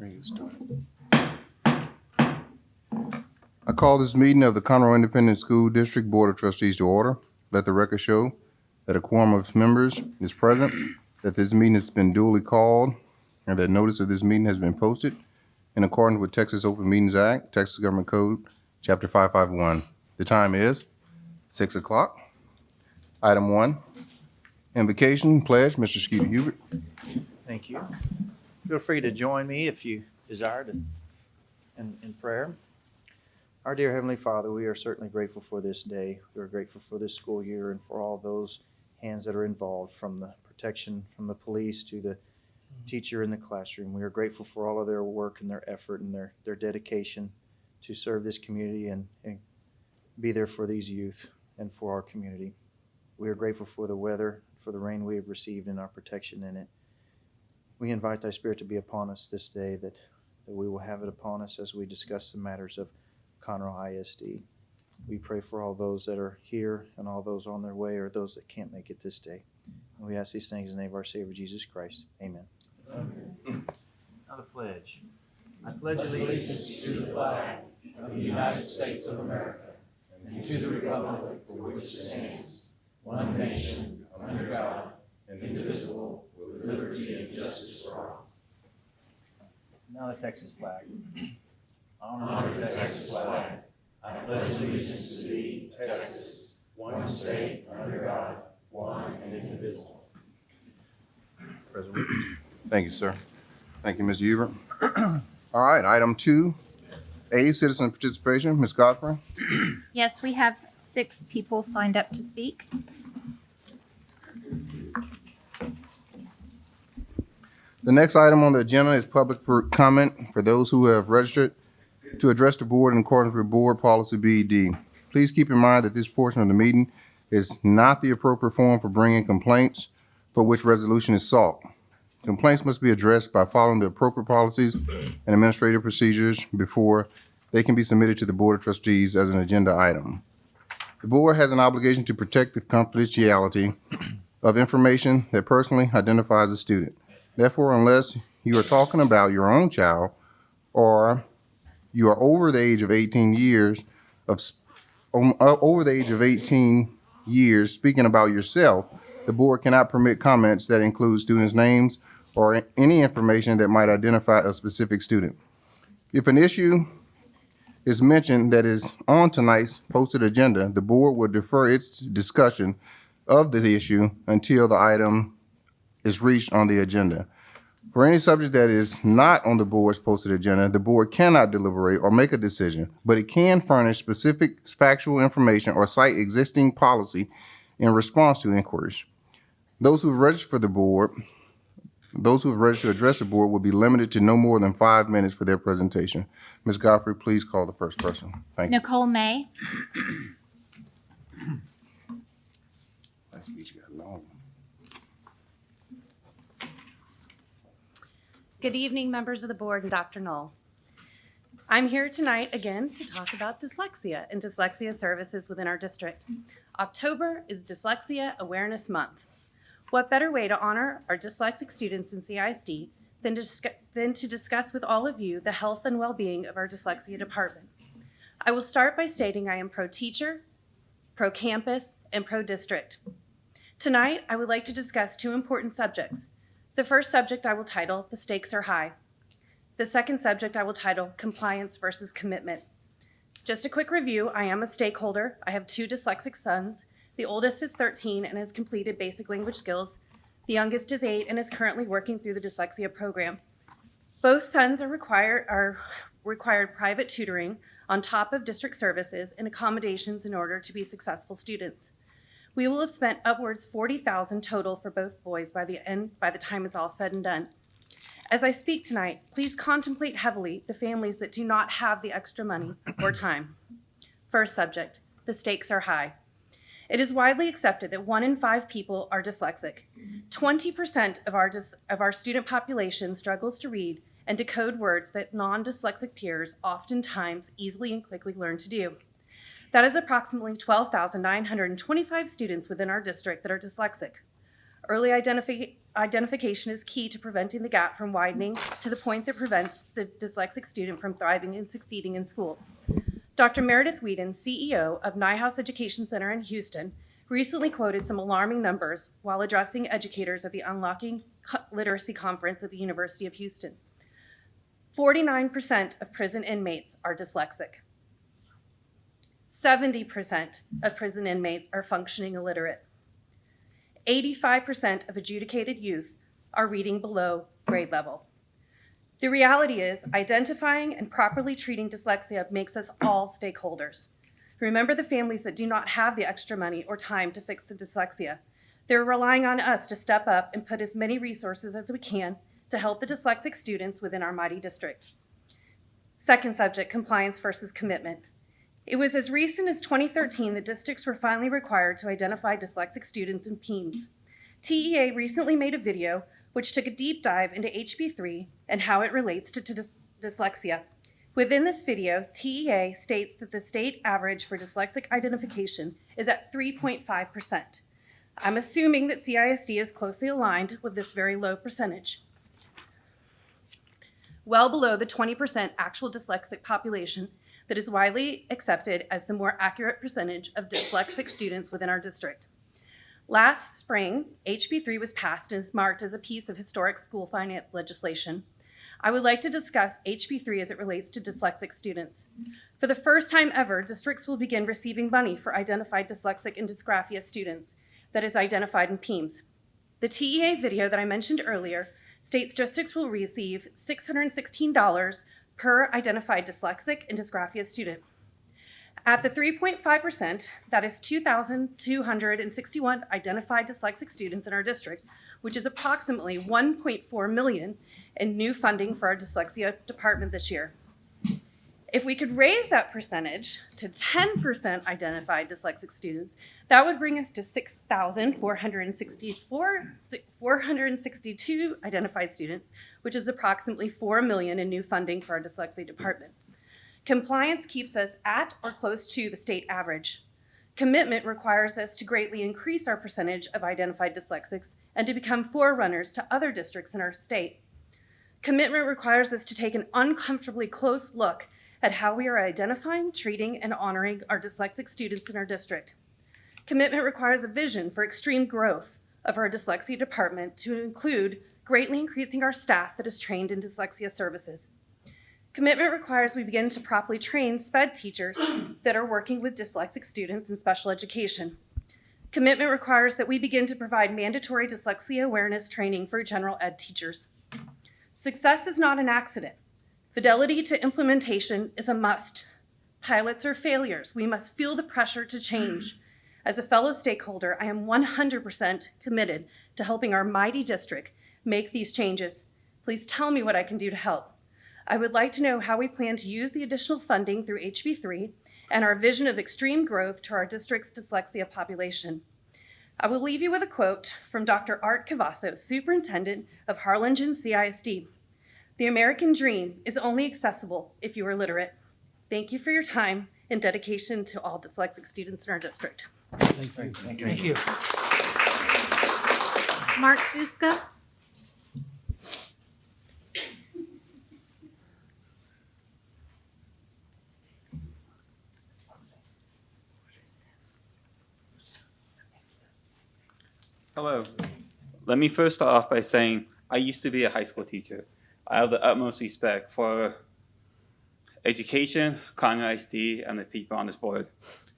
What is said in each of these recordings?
Ready to start. I call this meeting of the Conroe Independent School District Board of Trustees to order. Let the record show that a quorum of members is present, that this meeting has been duly called, and that notice of this meeting has been posted in accordance with Texas Open Meetings Act, Texas Government Code, Chapter 551. The time is 6 o'clock. Item one, invocation, pledge, Mr. Skeeter Hubert. Thank you. Feel free to join me if you desire to, in, in prayer. Our dear Heavenly Father, we are certainly grateful for this day. We are grateful for this school year and for all those hands that are involved, from the protection from the police to the teacher in the classroom. We are grateful for all of their work and their effort and their, their dedication to serve this community and, and be there for these youth and for our community. We are grateful for the weather, for the rain we have received and our protection in it. We invite thy spirit to be upon us this day, that, that we will have it upon us as we discuss the matters of Conroe ISD. We pray for all those that are here and all those on their way or those that can't make it this day. And we ask these things in the name of our Savior Jesus Christ. Amen. Now the pledge. I pledge allegiance to the flag of the United States of America and to the republic for which it stands, one nation, under God, and indivisible, with liberty and justice for all. Now the Texas flag. Honor the Texas flag. I pledge allegiance to thee, Texas, one state, under God, one and indivisible. Resolution. Thank you, sir. Thank you, Mr. Hubert. All right, item two, A, citizen participation. Ms. Godfrey? Yes, we have six people signed up to speak. The next item on the agenda is public comment for those who have registered to address the board in accordance with Board Policy BED. Please keep in mind that this portion of the meeting is not the appropriate forum for bringing complaints for which resolution is sought. Complaints must be addressed by following the appropriate policies and administrative procedures before they can be submitted to the Board of Trustees as an agenda item. The board has an obligation to protect the confidentiality of information that personally identifies a student. Therefore, unless you are talking about your own child or you are over the age of 18 years of, um, uh, over the age of 18 years speaking about yourself, the board cannot permit comments that include students' names or any information that might identify a specific student. If an issue is mentioned that is on tonight's posted agenda, the board will defer its discussion of the issue until the item is reached on the agenda. For any subject that is not on the board's posted agenda, the board cannot deliberate or make a decision, but it can furnish specific factual information or cite existing policy in response to inquiries. Those who register for the board, those who have registered to address the board will be limited to no more than five minutes for their presentation. Ms. Godfrey, please call the first person. Thank you. Nicole May. That speech got long. Good evening, members of the board and Dr. Null. I'm here tonight again to talk about dyslexia and dyslexia services within our district. October is Dyslexia Awareness Month. What better way to honor our dyslexic students in CISD than to, than to discuss with all of you the health and well-being of our dyslexia department? I will start by stating I am pro-teacher, pro-campus, and pro-district. Tonight, I would like to discuss two important subjects, the first subject I will title The Stakes Are High. The second subject I will title Compliance versus Commitment. Just a quick review I am a stakeholder. I have two dyslexic sons. The oldest is 13 and has completed basic language skills. The youngest is 8 and is currently working through the dyslexia program. Both sons are required, are required private tutoring on top of district services and accommodations in order to be successful students. We will have spent upwards 40,000 total for both boys by the end by the time it's all said and done. As I speak tonight, please contemplate heavily the families that do not have the extra money or time. First subject, the stakes are high. It is widely accepted that one in five people are dyslexic. 20% of our, of our student population struggles to read and decode words that non-dyslexic peers oftentimes easily and quickly learn to do. That is approximately 12,925 students within our district that are dyslexic. Early, identifi- identification is key to preventing the gap from widening to the point that prevents the dyslexic student from thriving and succeeding in school. Dr. Meredith Whedon, CEO of Neuhaus Education Center in Houston, recently quoted some alarming numbers while addressing educators at the Unlocking Literacy Conference at the University of Houston. 49% of prison inmates are dyslexic. 70% of prison inmates are functioning illiterate. 85% of adjudicated youth are reading below grade level. The reality is, identifying and properly treating dyslexia makes us all stakeholders. Remember the families that do not have the extra money or time to fix the dyslexia. They're relying on us to step up and put as many resources as we can to help the dyslexic students within our mighty district. Second subject, compliance versus commitment. It was as recent as 2013 that districts were finally required to identify dyslexic students in PEIMS. TEA recently made a video which took a deep dive into HB3 and how it relates to, to dys- dyslexia. Within this video, TEA states that the state average for dyslexic identification is at 3.5%. I'm assuming that CISD is closely aligned with this very low percentage well below the 20% actual dyslexic population that is widely accepted as the more accurate percentage of dyslexic students within our district. Last spring, HB3 was passed and is marked as a piece of historic school finance legislation. I would like to discuss HB3 as it relates to dyslexic students. For the first time ever, districts will begin receiving money for identified dyslexic and dysgraphia students that is identified in PEIMS. The TEA video that I mentioned earlier states districts will receive $616 per identified dyslexic and dysgraphia student. At the 3.5%, that is 2,261 identified dyslexic students in our district, which is approximately 1.4 million in new funding for our dyslexia department this year. If we could raise that percentage to 10% identified dyslexic students, that would bring us to 6,462 identified students, which is approximately 4 million in new funding for our dyslexia department. Compliance keeps us at or close to the state average. Commitment requires us to greatly increase our percentage of identified dyslexics and to become forerunners to other districts in our state. Commitment requires us to take an uncomfortably close look at how we are identifying, treating, and honoring our dyslexic students in our district. Commitment requires a vision for extreme growth of our dyslexia department to include greatly increasing our staff that is trained in dyslexia services. Commitment requires we begin to properly train SPED teachers that are working with dyslexic students in special education. Commitment requires that we begin to provide mandatory dyslexia awareness training for general ed teachers. Success is not an accident. Fidelity to implementation is a must. Pilots are failures. We must feel the pressure to change. As a fellow stakeholder, I am 100% committed to helping our mighty district make these changes. Please tell me what I can do to help. I would like to know how we plan to use the additional funding through HB3 and our vision of extreme growth to our district's dyslexia population. I will leave you with a quote from Dr. Art Cavazos, Superintendent of Harlingen CISD. The American dream is only accessible if you are literate. Thank you for your time and dedication to all dyslexic students in our district. Thank you. Thank you. Mark Buska. Hello. Let me first start off by saying I used to be a high school teacher. I have the utmost respect for education, Conroe ISD, and the people on this board.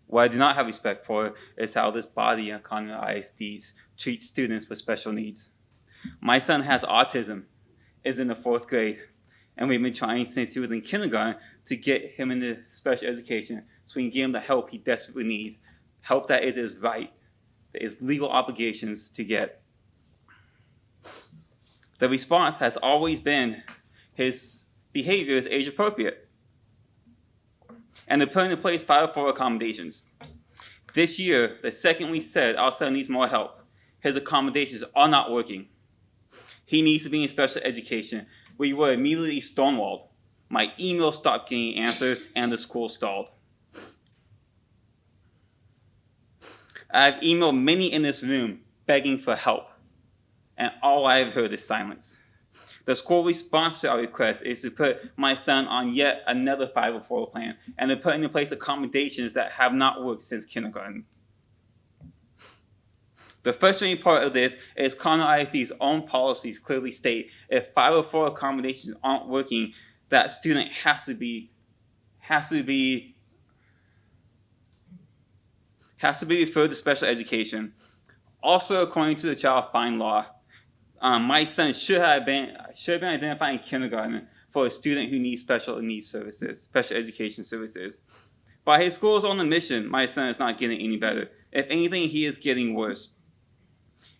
What I do not have respect for is how this body and Conroe ISDs treat students with special needs. My son has autism, is in the fourth grade, and we've been trying since he was in kindergarten to get him into special education so we can give him the help he desperately needs, help that is his right, that is legal obligations to get. The response has always been his behavior is age appropriate. And they're putting in place 504 accommodations. This year, the second we said our son needs more help, his accommodations are not working. He needs to be in special education. We were immediately stonewalled. My email stopped getting answered and the school stalled. I've emailed many in this room begging for help. And all I have heard is silence. The school response to our request is to put my son on yet another 504 plan and to put into place accommodations that have not worked since kindergarten. The frustrating part of this is Conroe ISD's own policies clearly state if 504 accommodations aren't working, that student has to be has to be has to be referred to special education. Also, according to the child find law, um, my son should have been should have been identified in kindergarten for a student who needs special needs services, special education services. By his school's own admission, my son is not getting any better. If anything, he is getting worse.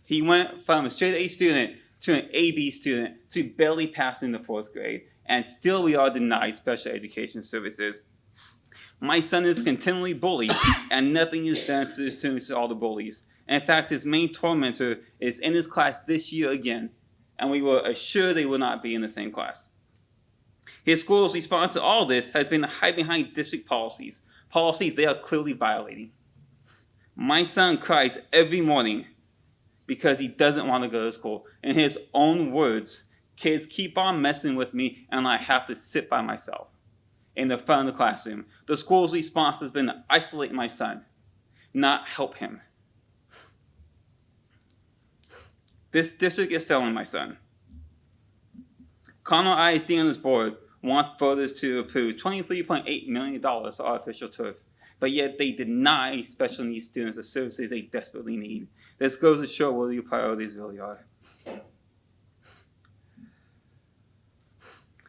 He went from a straight A student to an AB student to barely passing the fourth grade, and still we are denied special education services. My son is continually bullied, and nothing is done to distinguish all the bullies. In fact, his main tormentor is in his class this year again, and we were assured they will not be in the same class. His school's response to all this has been to hide behind district policies, policies they are clearly violating. My son cries every morning because he doesn't want to go to school. In his own words, kids keep on messing with me and I have to sit by myself in the front of the classroom. The school's response has been to isolate my son, not help him. This district is failing my son. Conroe ISD and this board wants voters to approve $23.8 million for artificial turf, but yet they deny special needs students the services they desperately need. This goes to show what your priorities really are.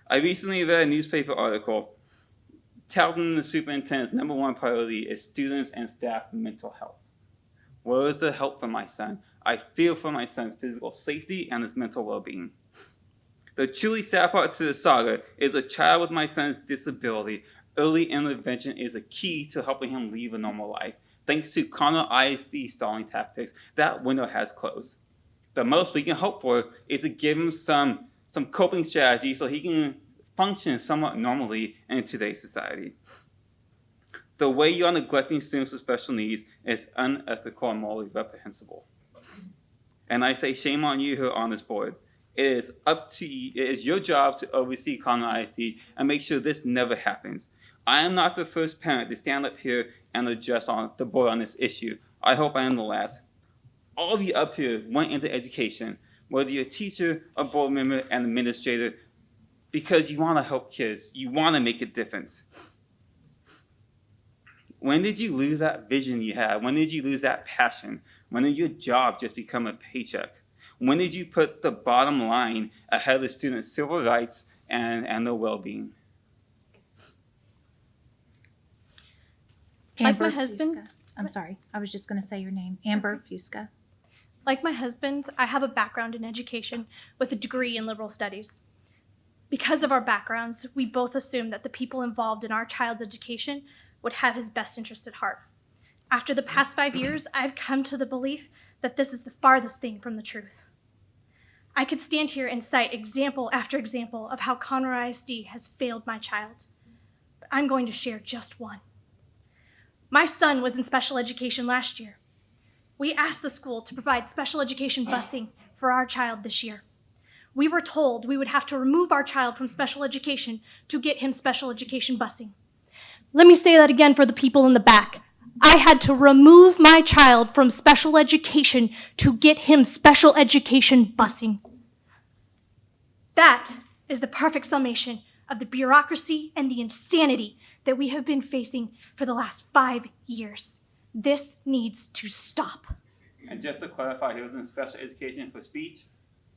I recently read a newspaper article touting the superintendent's number one priority is students and staff mental health. Where is the help for my son? I fear for my son's physical safety and his mental well-being. The truly sad part to the saga is a child with my son's disability. Early intervention is a key to helping him lead a normal life. Thanks to Conroe ISD stalling tactics, that window has closed. The most we can hope for is to give him some, some coping strategy so he can function somewhat normally in today's society. The way you are neglecting students with special needs is unethical and morally reprehensible. And I say shame on you who are on this board. It is up to you, it is your job to oversee Conroe ISD and make sure this never happens. I am not the first parent to stand up here and address on the board on this issue. I hope I am the last. All of you up here went into education, whether you're a teacher, a board member, an administrator, because you want to help kids. You want to make a difference. When did you lose that vision you had? When did you lose that passion? When did your job just become a paycheck? When did you put the bottom line ahead of the students' civil rights and, and their well-being? Like my husband- Fusca. I'm sorry. I was just going to say your name. Amber Fusca. Like my husband, I have a background in education with a degree in liberal studies. Because of our backgrounds, we both assume that the people involved in our child's education would have his best interest at heart. After the past five years, I've come to the belief that this is the farthest thing from the truth. I could stand here and cite example after example of how Conroe ISD has failed my child, but I'm going to share just one. My son was in special education last year. We asked the school to provide special education busing for our child this year. We were told we would have to remove our child from special education to get him special education busing. Let me say that again for the people in the back. I had to remove my child from special education to get him special education busing. That is the perfect summation of the bureaucracy and the insanity that we have been facing for the last five years. This needs to stop. And just to clarify, he was in special education for speech,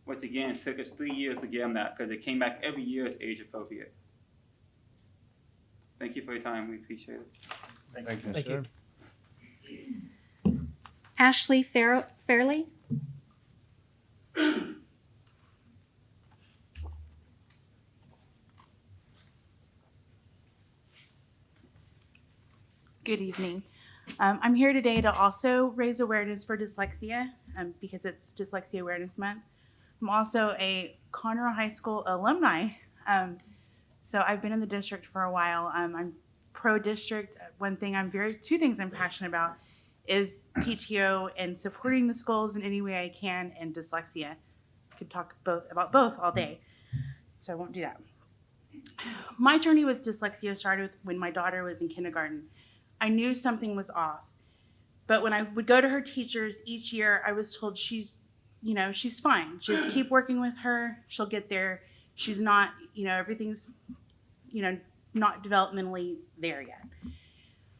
which again took us three years to get him that because it came back every year as age appropriate. Thank you for your time. We appreciate it. Thank you. Thank you. Ashley Fair- Fairley. Good evening. Um, I'm here today to also raise awareness for dyslexia um, because it's Dyslexia Awareness Month. I'm also a Conroe High School alumni. Um, so I've been in the district for a while. Um, I'm pro district. One thing I'm very, two things I'm passionate about is PTO and supporting the schools in any way I can and dyslexia. I could talk both about both all day, so I won't do that. My journey with dyslexia started with when my daughter was in kindergarten. I knew something was off, but when I would go to her teachers each year, I was told she's, you know, she's fine. Just keep working with her. She'll get there. She's not, you know, everything's, you know, not developmentally there yet.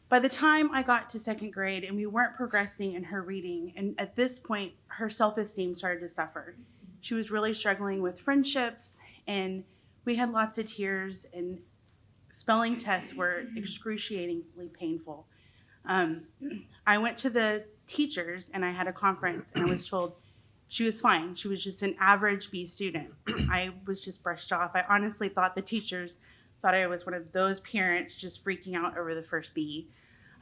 By the time I got to second grade and we weren't progressing in her reading, and at this point, her self esteem started to suffer. She was really struggling with friendships, and we had lots of tears, and spelling tests were excruciatingly painful. Um, I went to the teachers and I had a conference, and I was told she was fine. She was just an average B student. I was just brushed off. I honestly thought the teachers thought I was one of those parents just freaking out over the first B.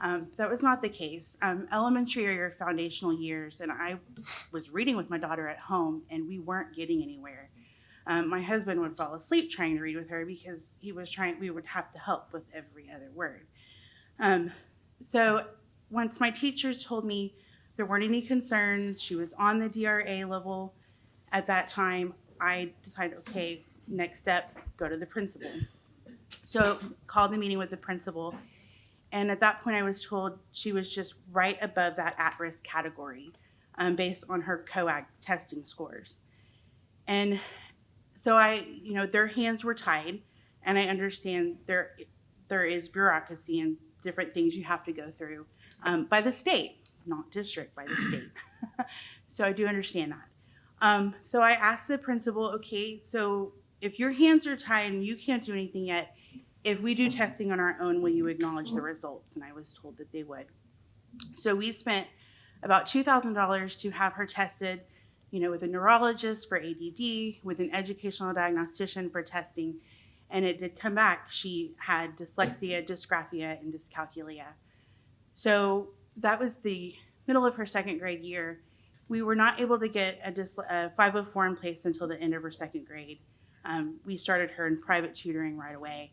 Um, that was not the case. Um, elementary are your foundational years, and I was reading with my daughter at home, and we weren't getting anywhere. Um, my husband would fall asleep trying to read with her because he was trying. We would have to help with every other word. Um, so once my teachers told me there weren't any concerns, she was on the DRA level at that time. I decided, okay, next step, go to the principal. So called the meeting with the principal, and at that point, I was told she was just right above that at-risk category, um, based on her CogAT testing scores. And so I, you know, their hands were tied, and I understand there there is bureaucracy and different things you have to go through um, by the state, not district, by the state. so I do understand that. Um, so I asked the principal, okay, so if your hands are tied and you can't do anything yet, if we do testing on our own, will you acknowledge the results? And I was told that they would. So we spent about $2,000 to have her tested, you know, with a neurologist for ADD, with an educational diagnostician for testing. And it did come back. She had dyslexia, dysgraphia, and dyscalculia. So that was the middle of her second grade year. We were not able to get a, a 504 in place until the end of her second grade. Um, we started her in private tutoring right away.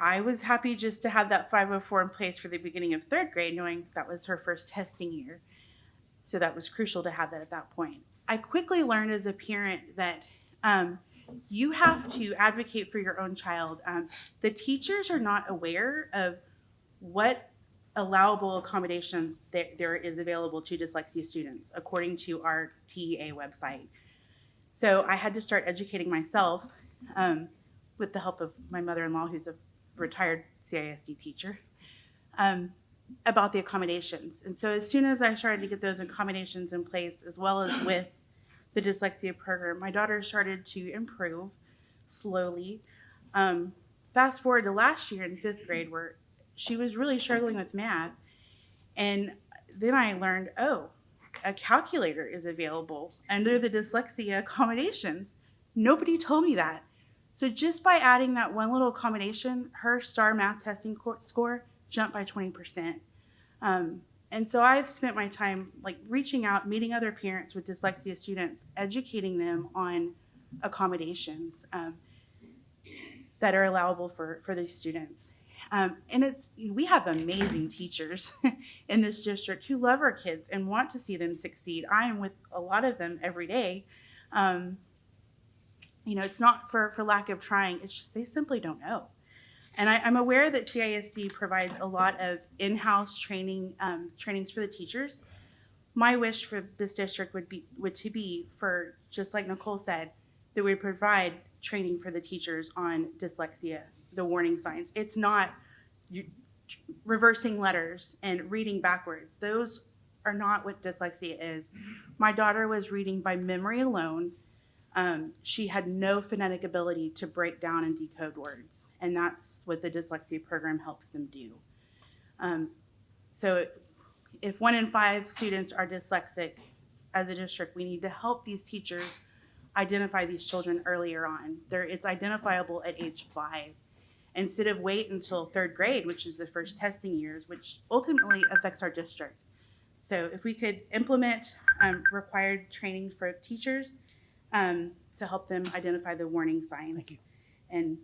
I was happy just to have that 504 in place for the beginning of third grade, knowing that was her first testing year. So that was crucial to have that at that point. I quickly learned as a parent that um, you have to advocate for your own child. Um, the teachers are not aware of what allowable accommodations that there is available to dyslexia students, according to our TEA website. So I had to start educating myself um, with the help of my mother-in-law, who's a retired CISD teacher, um, about the accommodations. And so as soon as I started to get those accommodations in place, as well as with the dyslexia program, my daughter started to improve slowly. Um, fast forward to last year in fifth grade, where she was really struggling with math. And then I learned, oh, a calculator is available under the dyslexia accommodations. Nobody told me that. So just by adding that one little accommodation, her STAR math testing score jumped by 20%. Um, and so I've spent my time like reaching out, meeting other parents with dyslexia students, educating them on accommodations um, that are allowable for, for these students. Um, and it's we have amazing teachers in this district who love our kids and want to see them succeed. I am with a lot of them every day. Um, you know, it's not for, for lack of trying, it's just they simply don't know. And I, I'm aware that CISD provides a lot of in-house training, um, trainings for the teachers. My wish for this district would be would to be for just like Nicole said, that we provide training for the teachers on dyslexia, the warning signs. It's not you, reversing letters and reading backwards. Those are not what dyslexia is. My daughter was reading by memory alone um, she had no phonetic ability to break down and decode words, and that's what the dyslexia program helps them do. Um, so, if one in five students are dyslexic, as a district, we need to help these teachers identify these children earlier on. There, it's identifiable at age five, instead of wait until third grade, which is the first testing years, which ultimately affects our district. So, if we could implement um, required training for teachers um, to help them identify the warning signs. Thank you. And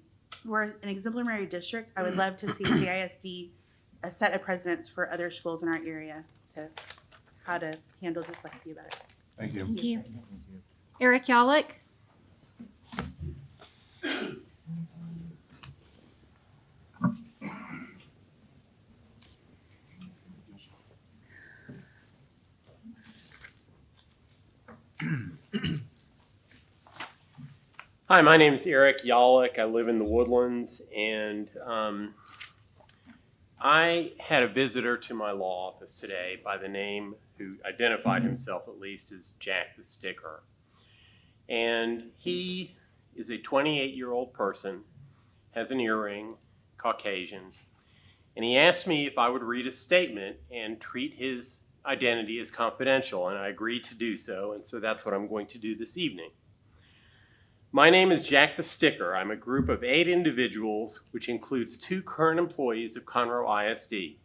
we're an exemplary district. I would love to see CISD a set of precedents for other schools in our area to how to handle dyslexia better. Thank you. Thank you. Eric Yallick, Hi, my name is Eric Yallick. I live in the Woodlands, and um, I had a visitor to my law office today by the name, who identified himself at least as Jack the Sticker. And he is a 28 year old person, has an earring, Caucasian, and he asked me if I would read a statement and treat his identity as confidential, and I agreed to do so, and so that's what I'm going to do this evening. My name is Jack the Sticker. I'm a group of eight individuals, which includes two current employees of Conroe ISD.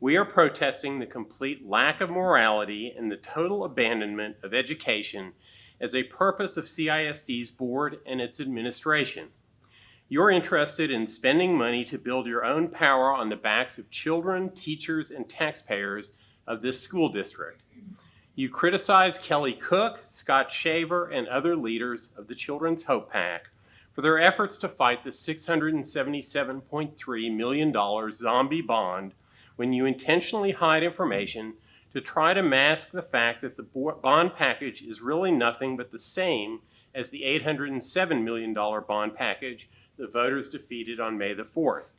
We are protesting the complete lack of morality and the total abandonment of education as a purpose of CISD's board and its administration. You're interested in spending money to build your own power on the backs of children, teachers, and taxpayers of this school district. You criticize Kelly Cook, Scott Shaver, and other leaders of the Children's Hope PAC for their efforts to fight the $677.3 million zombie bond when you intentionally hide information to try to mask the fact that the bond package is really nothing but the same as the $807 million bond package the voters defeated on May the 4th.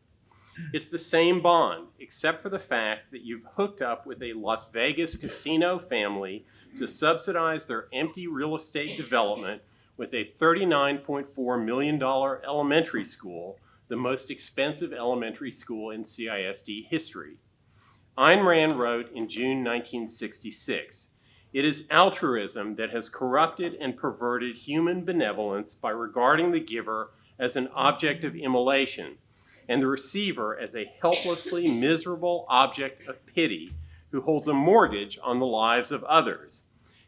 It's the same bond, except for the fact that you've hooked up with a Las Vegas casino family to subsidize their empty real estate development with a $39.4 million elementary school, the most expensive elementary school in CISD history. Ayn Rand wrote in June 1966 It is altruism that has corrupted and perverted human benevolence by regarding the giver as an object of immolation and the receiver as a helplessly miserable object of pity who holds a mortgage on the lives of others.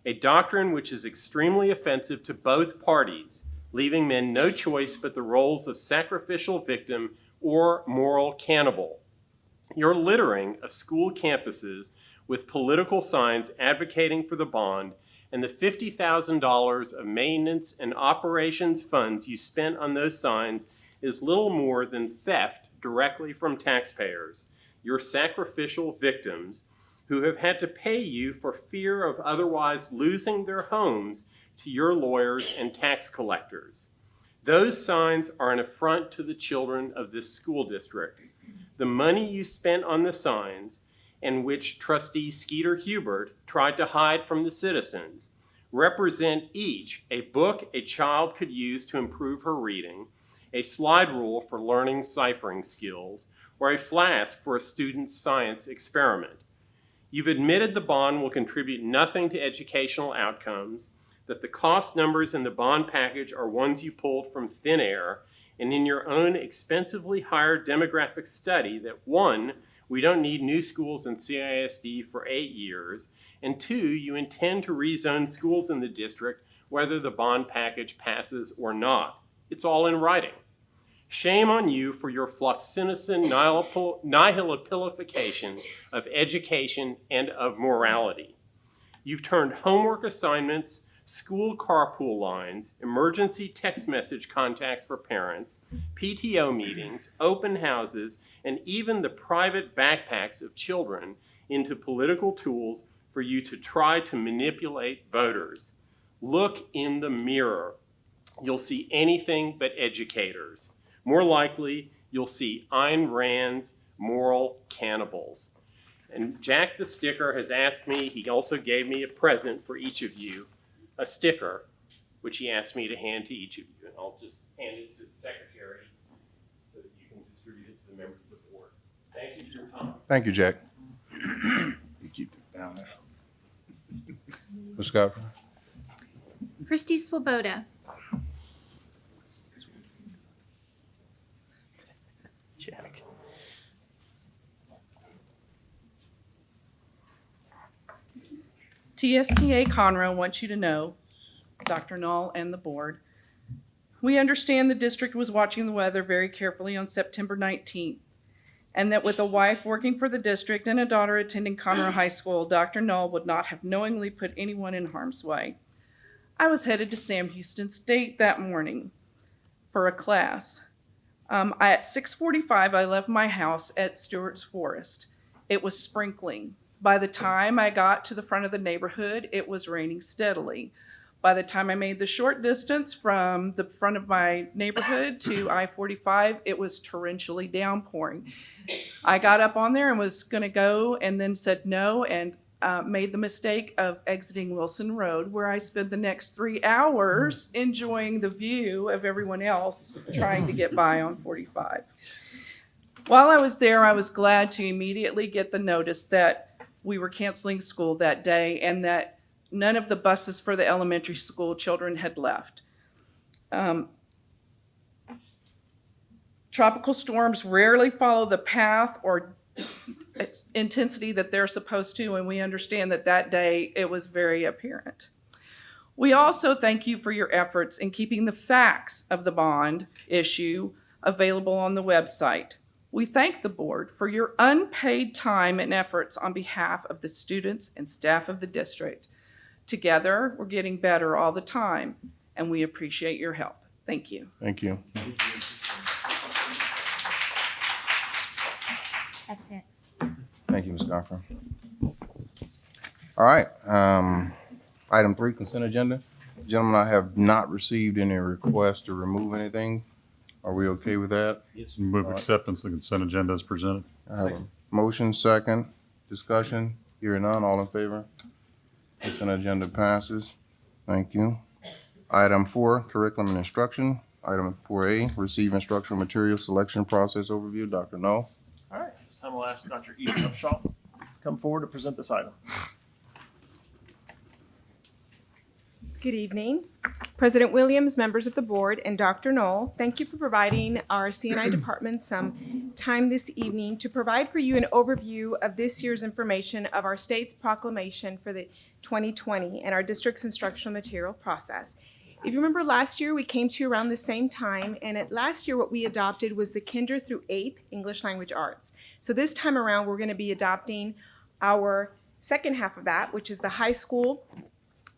A doctrine which is extremely offensive to both parties, leaving men no choice but the roles of sacrificial victim or moral cannibal. Your littering of school campuses with political signs advocating for the bond and the $50,000 of maintenance and operations funds you spent on those signs is little more than theft directly from taxpayers, your sacrificial victims who have had to pay you for fear of otherwise losing their homes to your lawyers and tax collectors. Those signs are an affront to the children of this school district. The money you spent on the signs, and which trustee Skeeter Hubert tried to hide from the citizens, represent each a book a child could use to improve her reading, a slide rule for learning ciphering skills, or a flask for a student's science experiment. You've admitted the bond will contribute nothing to educational outcomes, that the cost numbers in the bond package are ones you pulled from thin air, and in your own expensively hired demographic study that one, we don't need new schools in CISD for eight years, and two, you intend to rezone schools in the district whether the bond package passes or not. It's all in writing. Shame on you for your fluoxetine nihilopilification of education and of morality. You've turned homework assignments, school carpool lines, emergency text message contacts for parents, PTO meetings, open houses, and even the private backpacks of children into political tools for you to try to manipulate voters. Look in the mirror. You'll see anything but educators. More likely, you'll see Ayn Rand's moral cannibals. And Jack the Sticker has asked me, he also gave me a present for each of you, a sticker, which he asked me to hand to each of you. And I'll just hand it to the secretary so that you can distribute it to the members of the board. Thank you for your time. Thank you, Jack. You keep it down there. Ms. Godfrey? Christy Swoboda, TSTA Conroe wants you to know, Dr. Null and the board, we understand the district was watching the weather very carefully on September 19th, and that with a wife working for the district and a daughter attending Conroe High School, Dr. Null would not have knowingly put anyone in harm's way. I was headed to Sam Houston State that morning for a class. Um, I, at 6:45, I left my house at Stewart's Forest. It was sprinkling. By the time I got to the front of the neighborhood, it was raining steadily. By the time I made the short distance from the front of my neighborhood to I-45, it was torrentially downpouring. I got up on there and was going to go, and then said no, and uh, made the mistake of exiting Wilson Road, where I spent the next three hours enjoying the view of everyone else trying to get by on 45. While I was there, I was glad to immediately get the notice that we were canceling school that day and that none of the buses for the elementary school children had left. Um, tropical storms rarely follow the path or intensity that they're supposed to, and we understand that that day it was very apparent. We also thank you for your efforts in keeping the facts of the bond issue available on the website. We thank the board for your unpaid time and efforts on behalf of the students and staff of the district. Together, we're getting better all the time, and we appreciate your help. Thank you. Thank you. That's it. Thank you, Ms. Goffin. All right, um, item three, consent agenda. Gentlemen, I have not received any requests to remove anything. Are we okay with that? Yes. Move acceptance of the consent agenda as presented. I have a motion, second, discussion, hearing none, all in favor? Consent agenda passes. Thank you. Item four, curriculum and instruction. Item four A, receive instructional material selection process overview. Dr. Null. All right, this time I'll ask Dr. Edith Upshaw to come forward to present this item. Good evening. President Williams, members of the board, and Dr. Null, thank you for providing our CNI department some time this evening to provide for you an overview of this year's information of our state's proclamation for the 2020 and our district's instructional material process. If you remember last year, we came to you around the same time, and at last year what we adopted was the kinder through eighth English language arts. So this time around, we're going to be adopting our second half of that, which is the high school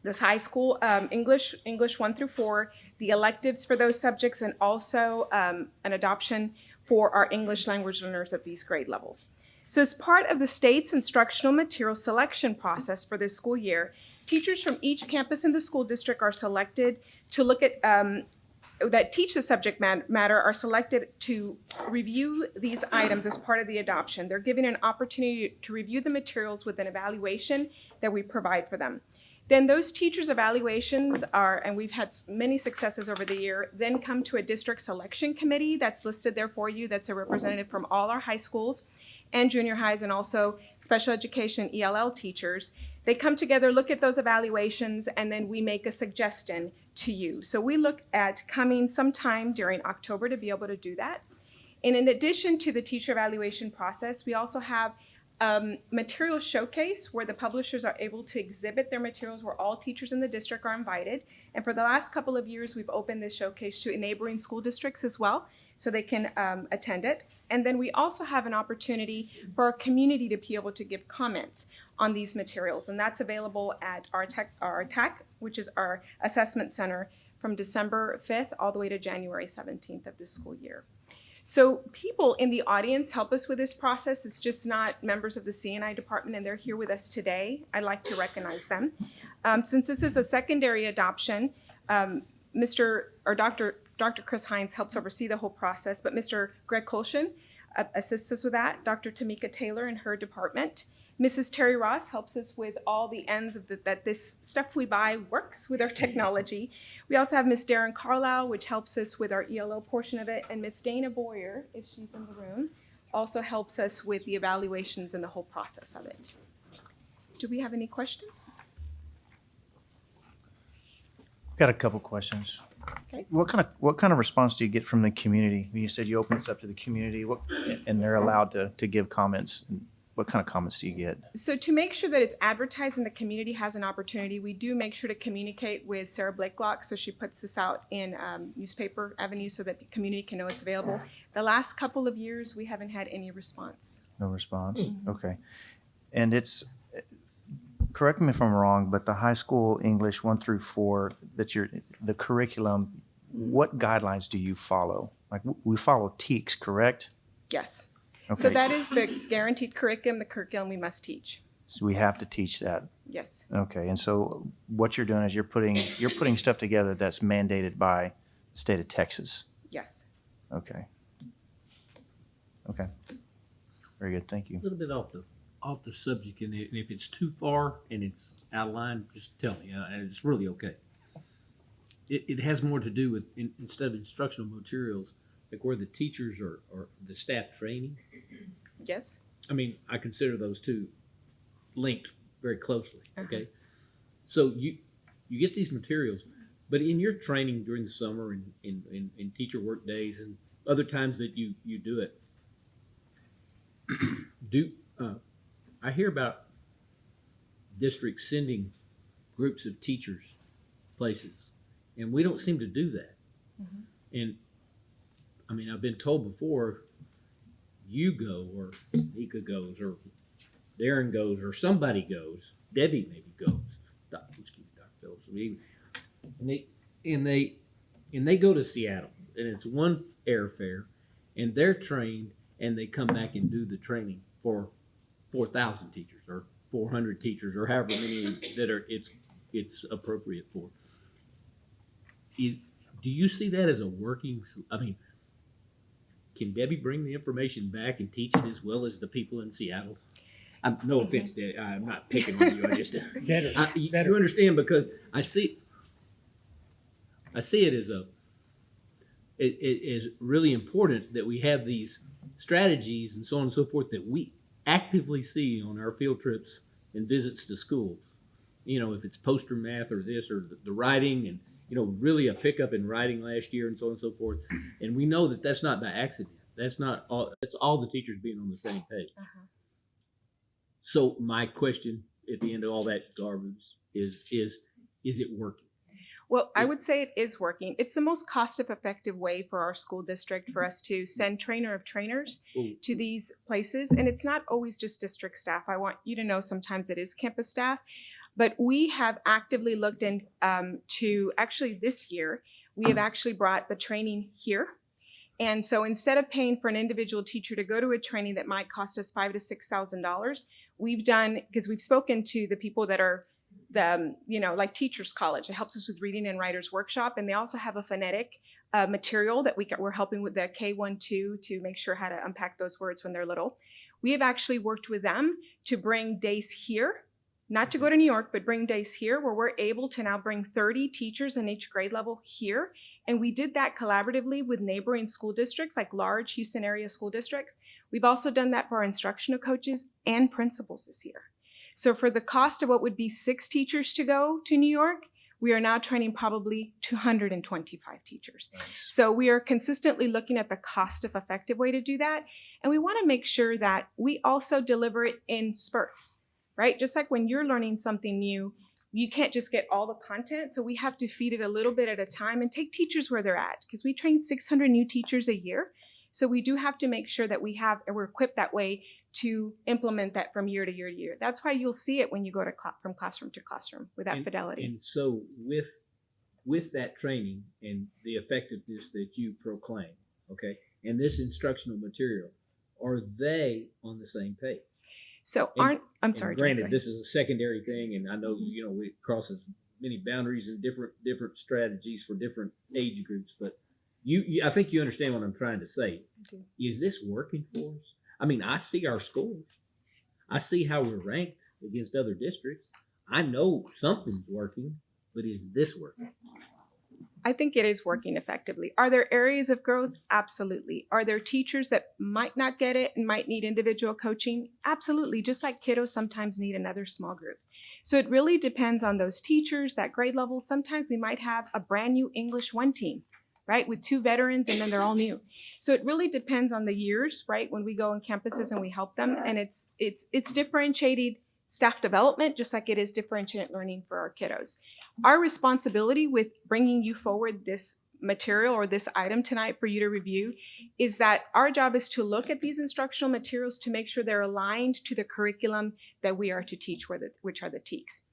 this high school um, English, English one through four, the electives for those subjects, and also um, an adoption for our English language learners at these grade levels. So as part of the state's instructional material selection process for this school year, teachers from each campus in the school district are selected to look at um, that teach the subject matter are selected to review these items as part of the adoption. They're given an opportunity to review the materials with an evaluation that we provide for them. Then those teachers' evaluations are, and we've had many successes over the year, then come to a district selection committee that's listed there for you. That's a representative from all our high schools and junior highs and also special education ELL teachers. They come together, look at those evaluations, and then we make a suggestion to you. So we look at coming sometime during October to be able to do that. And in addition to the teacher evaluation process, we also have um, material showcase where the publishers are able to exhibit their materials where all teachers in the district are invited. And for the last couple of years, we've opened this showcase to neighboring school districts as well, so they can um, attend it. And then we also have an opportunity for our community to be able to give comments on these materials. And that's available at our tech, our TAC, which is our assessment center from December 5th all the way to January 17th of this school year. So people in the audience help us with this process. It's just not members of the CNI department, and they're here with us today. I'd like to recognize them. Um, since this is a secondary adoption, um, Mr. or Dr. Dr. Chris Hines helps oversee the whole process, but Mr. Greg Colshan uh, assists us with that. Dr. Tamika Taylor in her department. Mrs. Terry Ross helps us with all the ends of the, that this stuff we buy works with our technology. We also have Miss Darren Carlisle, which helps us with our ELO portion of it, and Miss Dana Boyer, if she's in the room, also helps us with the evaluations and the whole process of it. Do we have any questions? Got a couple questions. Okay. What kind of, what kind of response do you get from the community? When You said you open this up to the community, what, and they're allowed to, to give comments. What kind of comments do you get? So to make sure that it's advertised and the community has an opportunity, we do make sure to communicate with Sarah Blakelock. So she puts this out in um, newspaper avenue so that the community can know it's available. The last couple of years, we haven't had any response. No response? Okay. And it's, correct me if I'm wrong, but the high school English one through four, that you're, the curriculum, what guidelines do you follow? Like, we follow TEKS, correct? Yes. So that is the guaranteed curriculum, the curriculum we must teach. So we have to teach that. Yes. Okay, and so what you're doing is you're putting, you're putting stuff together that's mandated by the state of Texas. Yes. Okay. Okay. Very good, thank you. A little bit off the, off the subject, and if it's too far and it's out of line, just tell me, uh, and it's really okay. It, it has more to do with, in- instead of instructional materials, like where the teachers are, or the staff training. Yes. I mean, I consider those two linked very closely, Uh-huh. okay? So you, you get these materials, but in your training during the summer and in, in, in teacher work days and other times that you, you do it, do, uh, I hear about districts sending groups of teachers places, and we don't seem to do that. And, I mean, I've been told before, you go, or Nika goes, or Darren goes, or somebody goes, Debbie maybe goes, excuse me, Dr. Phillips, and they, and they, and they go to Seattle, and it's one airfare, and they're trained, and they come back and do the training for four thousand teachers, or four hundred teachers, or however many that are, it's, it's appropriate for. Is, do you see that as a working, I mean, can Debbie bring the information back and teach it as well as the people in Seattle? I'm, no mm-hmm. offense, Debbie, I'm not picking on you, I just. Better, I, you, better. you understand because I see, I see it as a, it, it is really important that we have these strategies and so on and so forth that we actively see on our field trips and visits to schools. You know, if it's poster math or this or the, the writing and, you know, really a pickup in writing last year and so on and so forth. And we know that that's not by accident. That's not all, that's all the teachers being on the same page. Uh-huh. So my question at the end of all that garbage is, is, is it working? Well, I would say it is working. It's the most cost-effective way for our school district for mm-hmm. us to send trainer of trainers to these places. And it's not always just district staff. I want you to know sometimes it is campus staff. But we have actively looked into um, actually this year, we have actually brought the training here. And so instead of paying for an individual teacher to go to a training that might cost us five to six thousand dollars, we've done because we've spoken to the people that are the um, you know like teachers college it helps us with reading and writers workshop and they also have a phonetic uh, material that we got, we're helping with the k1-2 to make sure how to unpack those words when they're little we have actually worked with them to bring days here not to go to new york but bring days here where we're able to now bring 30 teachers in each grade level here. And we did that collaboratively with neighboring school districts like large houston area school districts. We've also done that for our instructional coaches and principals this year. So for the cost of what would be six teachers to go to New York, we are now training probably 225 teachers. So we are consistently looking at the cost of effective way to do that. And we want to make sure that we also deliver it in spurts, right? Just like when you're learning something new, you can't just get all the content. So we have to feed it a little bit at a time and take teachers where they're at because we train 600 new teachers a year. So we do have to make sure that we have, and we're equipped that way to implement that from year to year to year. That's why you'll see it when you go to cl- from classroom to classroom with that And- fidelity. And so with with that training and the effectiveness that you proclaim, okay, and this instructional material, are they on the same page? So aren't I'm sorry. Granted, ahead. this is a secondary thing, and I know mm-hmm. you know it crosses many boundaries and different different strategies for different age groups, but you, you I think you understand what I'm trying to say. do. Is this working for us? I mean, I see our scores. I see how we're ranked against other districts. I know something's working, but is this working? I think it is working effectively. Are there areas of growth? Absolutely. Are there teachers that might not get it and might need individual coaching? Absolutely. Just like kiddos sometimes need another small group. So it really depends on those teachers, that grade level. Sometimes we might have a brand new English one team, right, with two veterans and then they're all new. So it really depends on the years, right, when we go on campuses and we help them. And it's it's it's differentiated staff development just like it is differentiated learning for our kiddos mm-hmm. our responsibility with bringing you forward this material or this item tonight for you to review is that our job is to look at these instructional materials to make sure they're aligned to the curriculum that we are to teach, which are the TEKS.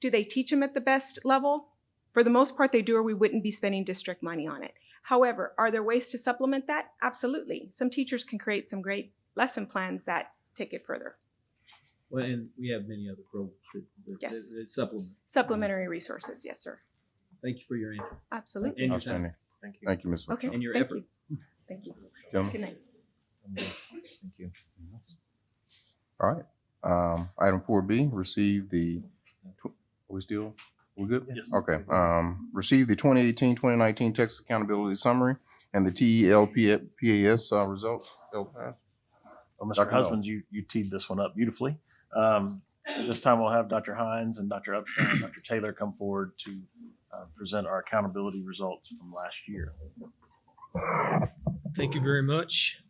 Do they teach them at the best level? For the most part, they do, or we wouldn't be spending district money on it. However, are there ways to supplement that? Absolutely. Some teachers can create some great lesson plans that take it further. Well, and we have many other programs that, that, Yes. that supplement. Supplementary resources, yes, sir. Thank you for your answer. Absolutely. And your Outstanding. time. Thank you. Thank you, Ms. Okay. And your thank effort. you. Thank you. Gentlemen. Good night. Thank you. All right. Um, item four B, receive the, tw- are we still, we good? Yes. Okay, um, receive the 2018-2019 Texas Accountability Summary and the E TELPAS, uh, results. LPAS. Well, Mr. Dr. Null. Husbands, you, you teed this one up beautifully. Um, this time we'll have Dr. Hines and Dr. Upshaw and Dr. Taylor come forward to uh, present our accountability results from last year. Thank you very much.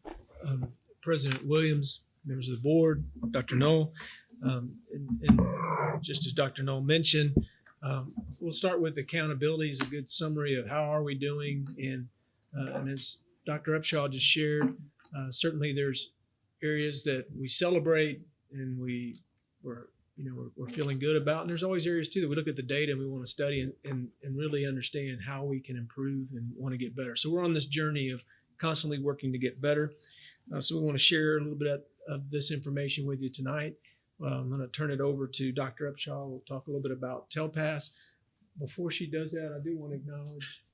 Um, President Williams, members of the board, Dr. Null. Um, and, and just as Dr. Null mentioned, um, we'll start with accountability as a good summary of how are we doing. And, uh, and as Dr. Upshaw just shared, uh, certainly there's areas that we celebrate and we we're you know we're, we're feeling good about and there's always areas too that we look at the data and we want to study and, and, and really understand how we can improve and want to get better. So we're on this journey of constantly working to get better. Uh, so we want to share a little bit of, of this information with you tonight. I'm going to turn it over to dr upshaw. We'll talk a little bit about TELPAS. Before she does that i do want to acknowledge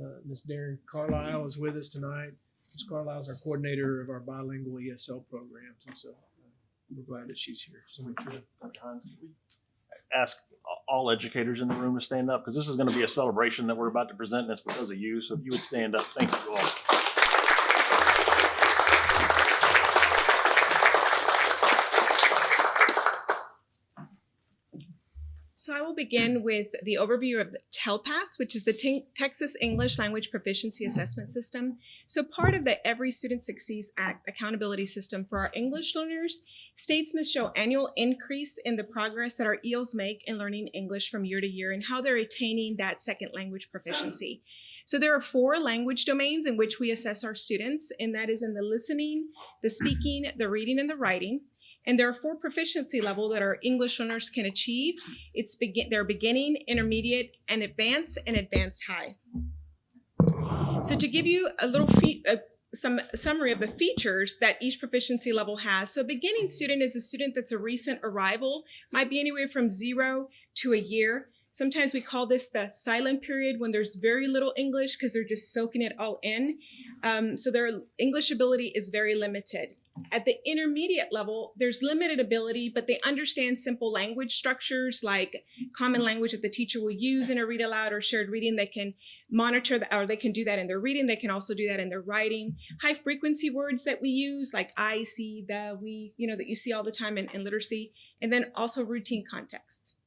uh, ms darren carlisle is with us tonight. Ms carlisle is our coordinator of our bilingual esl programs and so we're glad that she's here. So make sure. Ask all educators in the room to stand up because this is going to be a celebration that we're about to present and it's because of you. So if you would stand up, thank you all. So I will begin with the overview of the TELPAS, which is the Te- Texas English Language Proficiency Assessment System. So part of the Every Student Succeeds Act accountability system for our English learners, states must show annual increase in the progress that our EOs make in learning English from year to year and how they're attaining that second language proficiency. So there are four language domains in which we assess our students, and that is in the listening, the speaking, the reading, and the writing. And there are four proficiency level that our English learners can achieve. It's begin their beginning, intermediate, and advanced, and advanced high. So to give you a little fe- uh, some summary of the features that each proficiency level has. So a beginning student is a student that's a recent arrival, might be anywhere from zero to a year. Sometimes we call this the silent period when there's very little English because they're just soaking it all in. Um, so their English ability is very limited. At the intermediate level, there's limited ability, but they understand simple language structures like common language that the teacher will use in a read aloud or shared reading. They can monitor or they can do that in their reading. They can also do that in their writing. High frequency words that we use, like I, see, the, we, you know, that you see all the time in, in literacy, and then also routine contexts.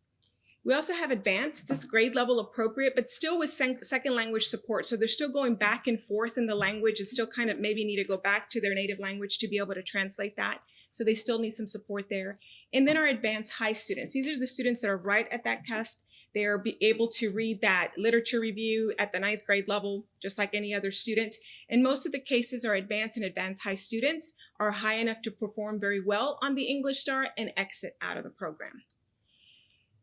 We also have advanced, this grade level appropriate, but still with second language support. So they're still going back and forth in the language and still kind of maybe need to go back to their native language to be able to translate that. So they still need some support there. And then our advanced high students. These are the students that are right at that cusp. They are able to read that literature review at the ninth grade level, just like any other student. And most of the cases are advanced and advanced high students are high enough to perform very well on the English STAAR and exit out of the program.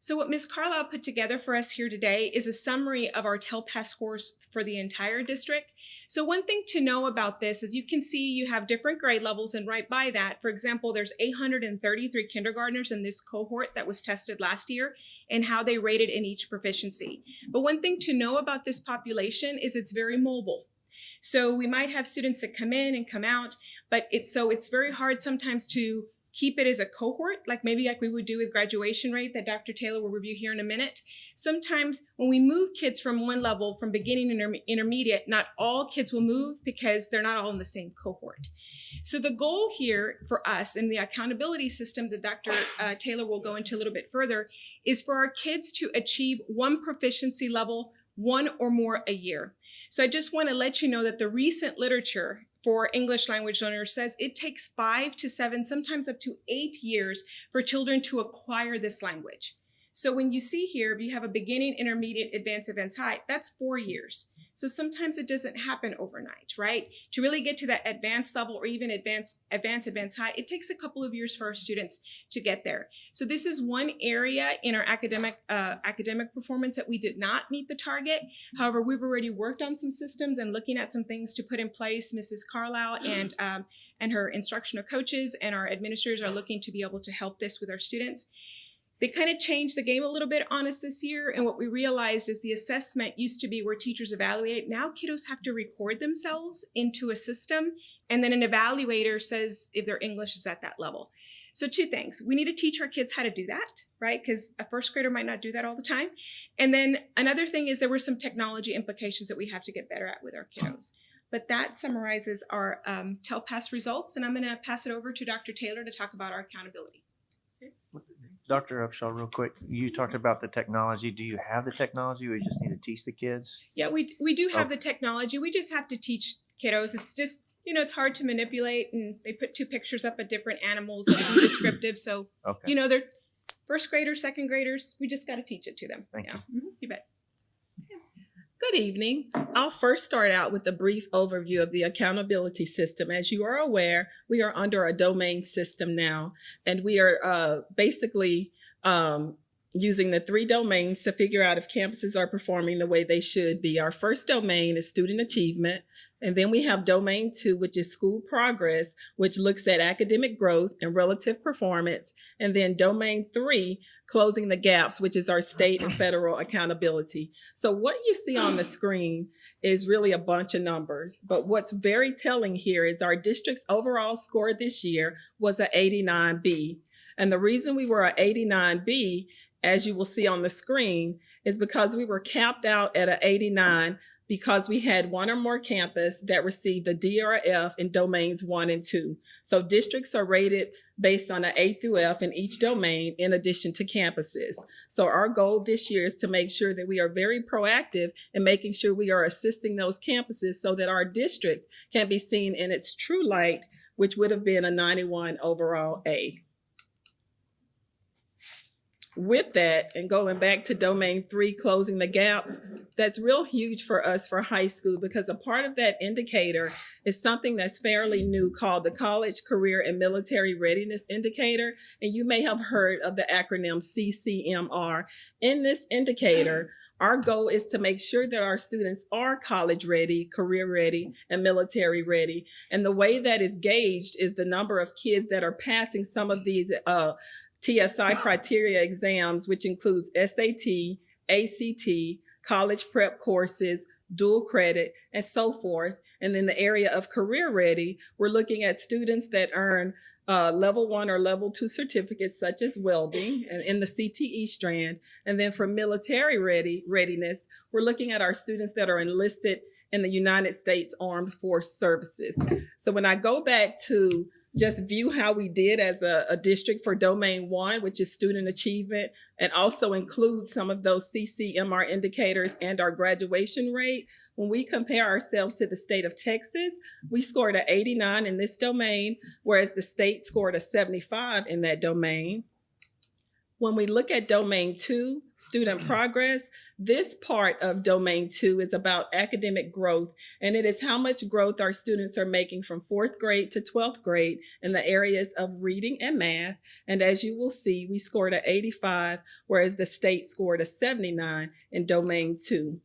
So what Ms. Carlisle put together for us here today is a summary of our TELPAS scores for the entire district. So one thing to know about this is you can see you have different grade levels and right by that, for example, there's 833 kindergartners in this cohort that was tested last year and how they rated in each proficiency. But one thing to know about this population is it's very mobile. So we might have students that come in and come out, but it's so it's very hard sometimes to keep it as a cohort, like maybe like we would do with graduation rate that Dr. Taylor will review here in a minute. Sometimes when we move kids from one level, from beginning and interme- intermediate, not all kids will move because they're not all in the same cohort. So the goal here for us in the accountability system that Dr. Uh, Taylor will go into a little bit further is for our kids to achieve one proficiency level, one or more a year. So I just want to let you know that the recent literature for English language learners says it takes five to seven, sometimes up to eight years for children to acquire this language. So when you see here, if you have a beginning, intermediate, advanced, advanced high, that's four years. So sometimes it doesn't happen overnight, right? To really get to that advanced level or even advanced, advanced, advanced high, it takes a couple of years for our students to get there. So this is one area in our academic uh, academic performance that we did not meet the target. However, we've already worked on some systems and looking at some things to put in place. Mrs. Carlisle and um, and her instructional coaches and our administrators are looking to be able to help this with our students. They kind of changed the game a little bit on us this year. And what we realized is the assessment used to be where teachers evaluated. Now kiddos have to record themselves into a system. And then an evaluator says if their English is at that level. So two things. We need to teach our kids how to do that, right? Because a first grader might not do that all the time. And then another thing is there were some technology implications that we have to get better at with our kiddos. But that summarizes our um, TELPAS results. And I'm going to pass it over to Dr. Taylor to talk about our accountability. Dr. Upshaw, real quick, you talked about the technology. Do you have the technology or you just need to teach the kids? Yeah, we we do have Okay. the technology. We just have to teach kiddos. It's just you know it's hard to manipulate, and they put two pictures up of different animals and be descriptive. So Okay. you know they're first graders, second graders. We just got to teach it to them. Thank yeah. Mhm, you bet. Good evening. I'll first start out with a brief overview of the accountability system. As you are aware, we are under a domain system now, and we are uh, basically um, using the three domains to figure out if campuses are performing the way they should be. Our first domain is student achievement, and then we have domain two, which is school progress, which looks at academic growth and relative performance. And then domain three, closing the gaps, which is our state and federal accountability. So what you see on the screen is really a bunch of numbers. But what's very telling here is our district's overall score this year was a 89B. And the reason we were a 89B, as you will see on the screen, is because we were capped out at a 89 because we had one or more campus that received a DRF in domains one and two. So districts are rated based on an A through F in each domain in addition to campuses. So our goal this year is to make sure that we are very proactive in making sure we are assisting those campuses so that our district can be seen in its true light, which would have been a 91 overall A with that and going back to domain three closing the gaps that's real huge for us for high school because a part of that indicator is something that's fairly new called the college career and military readiness indicator and you may have heard of the acronym ccmr in this indicator our goal is to make sure that our students are college ready, career ready, and military ready. And the way that is gauged is the number of kids that are passing some of these uh, TSI criteria exams, which includes SAT, ACT, college prep courses, dual credit, and so forth. And then the area of career ready, we're looking at students that earn uh, level one or level two certificates such as welding and in the CTE strand. And then for military ready readiness, we're looking at our students that are enlisted in the United States Armed Force Services. So when I go back to just view how we did as a, a district for domain one, which is student achievement, and also include some of those CCMR indicators and our graduation rate. When we compare ourselves to the state of Texas, we scored a 89 in this domain, whereas the state scored a 75 in that domain. When we look at domain two, student mm. progress, this part of domain two is about academic growth, and it is how much growth our students are making from fourth grade to 12th grade in the areas of reading and math. And as you will see, we scored a 85, whereas the state scored a 79 in domain two.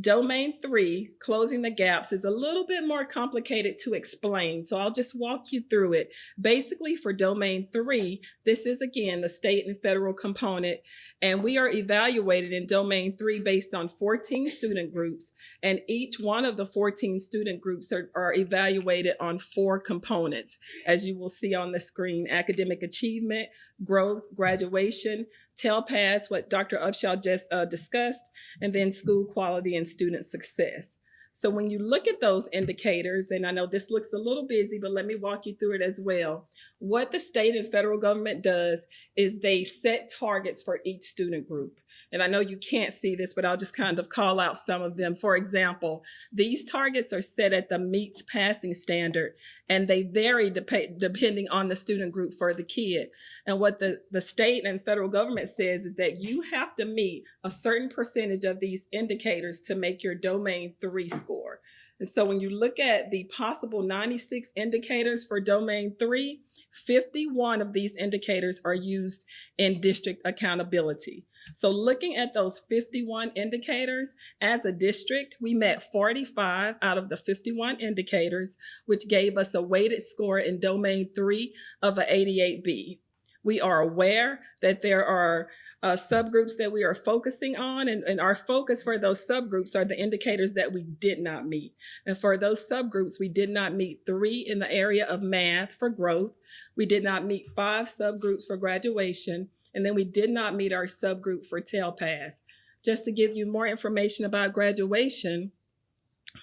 Domain three, closing the gaps, is a little bit more complicated to explain. So I'll just walk you through it. Basically, for domain three, this is again the state and federal component. And we are evaluated in domain three based on 14 student groups. And each one of the 14 student groups are, are evaluated on four components. As you will see on the screen, academic achievement, growth, graduation, TELPAS, what Dr. Upshaw just uh, discussed, and then school quality and student success. So when you look at those indicators, and I know this looks a little busy, but let me walk you through it as well. What the state and federal government does is they set targets for each student group. And I know you can't see this, but I'll just kind of call out some of them. For example, these targets are set at the meets passing standard and they vary dep- depending on the student group for the kid. And what the, the state and federal government says is that you have to meet a certain percentage of these indicators to make your domain three score. And so when you look at the possible 96 indicators for domain three, 51 of these indicators are used in district accountability. So looking at those 51 indicators, as a district, we met 45 out of the 51 indicators, which gave us a weighted score in domain three of a 88B. We are aware that there are uh, subgroups that we are focusing on, and, and our focus for those subgroups are the indicators that we did not meet. And for those subgroups, we did not meet three in the area of math for growth. We did not meet five subgroups for graduation, and then we did not meet our subgroup for TELPAS. Just to give you more information about graduation,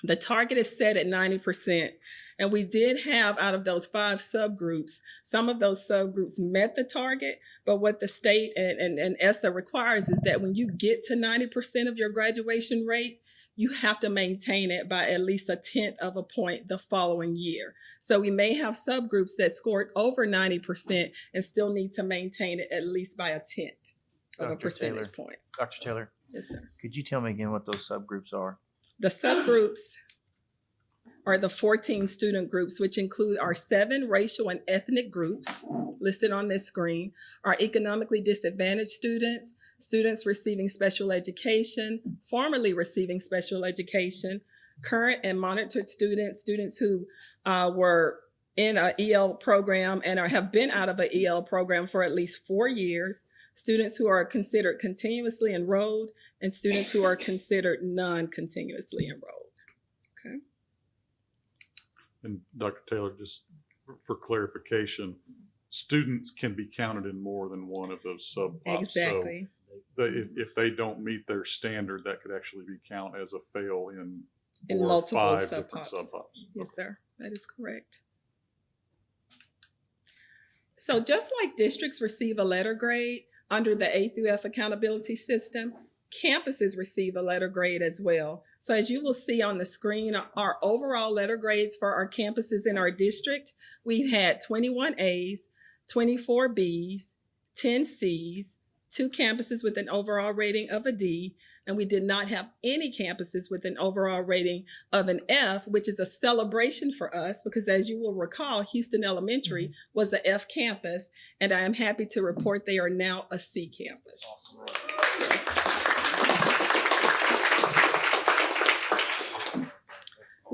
the target is set at 90%. And we did have out of those five subgroups, some of those subgroups met the target, but what the state and, and, and ESSA requires is that when you get to 90% of your graduation rate, you have to maintain it by at least a tenth of a point the following year. So we may have subgroups that scored over 90% and still need to maintain it at least by a tenth of a percentage Taylor. point. Dr. Taylor, Yes, sir. could you tell me again what those subgroups are? The subgroups are the 14 student groups, which include our seven racial and ethnic groups listed on this screen, our economically disadvantaged students, students receiving special education, formerly receiving special education, current and monitored students, students who uh, were in a EL program and are, have been out of a EL program for at least four years, students who are considered continuously enrolled, and students who are considered non-continuously enrolled. Okay. And Dr. Taylor, just for clarification, students can be counted in more than one of those. So Exactly. They- if, if they don't meet their standard, that could actually be count as a fail in In four or multiple five different subpops. subpops. Yes, sir. That is correct. So just like districts receive a letter grade under the A through F accountability system, campuses receive a letter grade as well. So as you will see on the screen, our overall letter grades for our campuses in our district, we've had 21 A's, 24 B's, 10 C's, two campuses with an overall rating of a D, and we did not have any campuses with an overall rating of an F, which is a celebration for us because as you will recall, Houston Elementary mm-hmm. was a F campus, and I am happy to report they are now a C campus.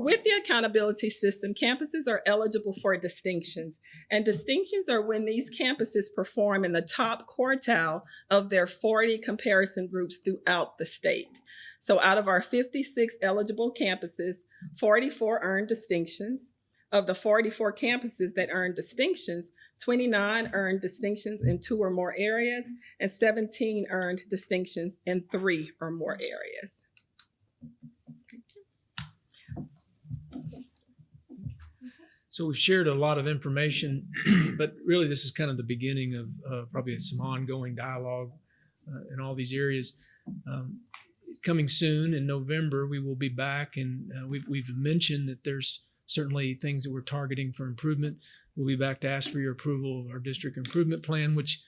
With the accountability system, campuses are eligible for distinctions. And distinctions are when these campuses perform in the top quartile of their 40 comparison groups throughout the state. So out of our 56 eligible campuses, 44 earned distinctions. Of the 44 campuses that earned distinctions, 29 earned distinctions in two or more areas, and 17 earned distinctions in three or more areas. So we've shared a lot of information, but really this is kind of the beginning of uh, probably some ongoing dialogue uh, in all these areas. Um, coming soon in November, we will be back, and uh, we've, we've mentioned that there's certainly things that we're targeting for improvement. We'll be back to ask for your approval of our district improvement plan, which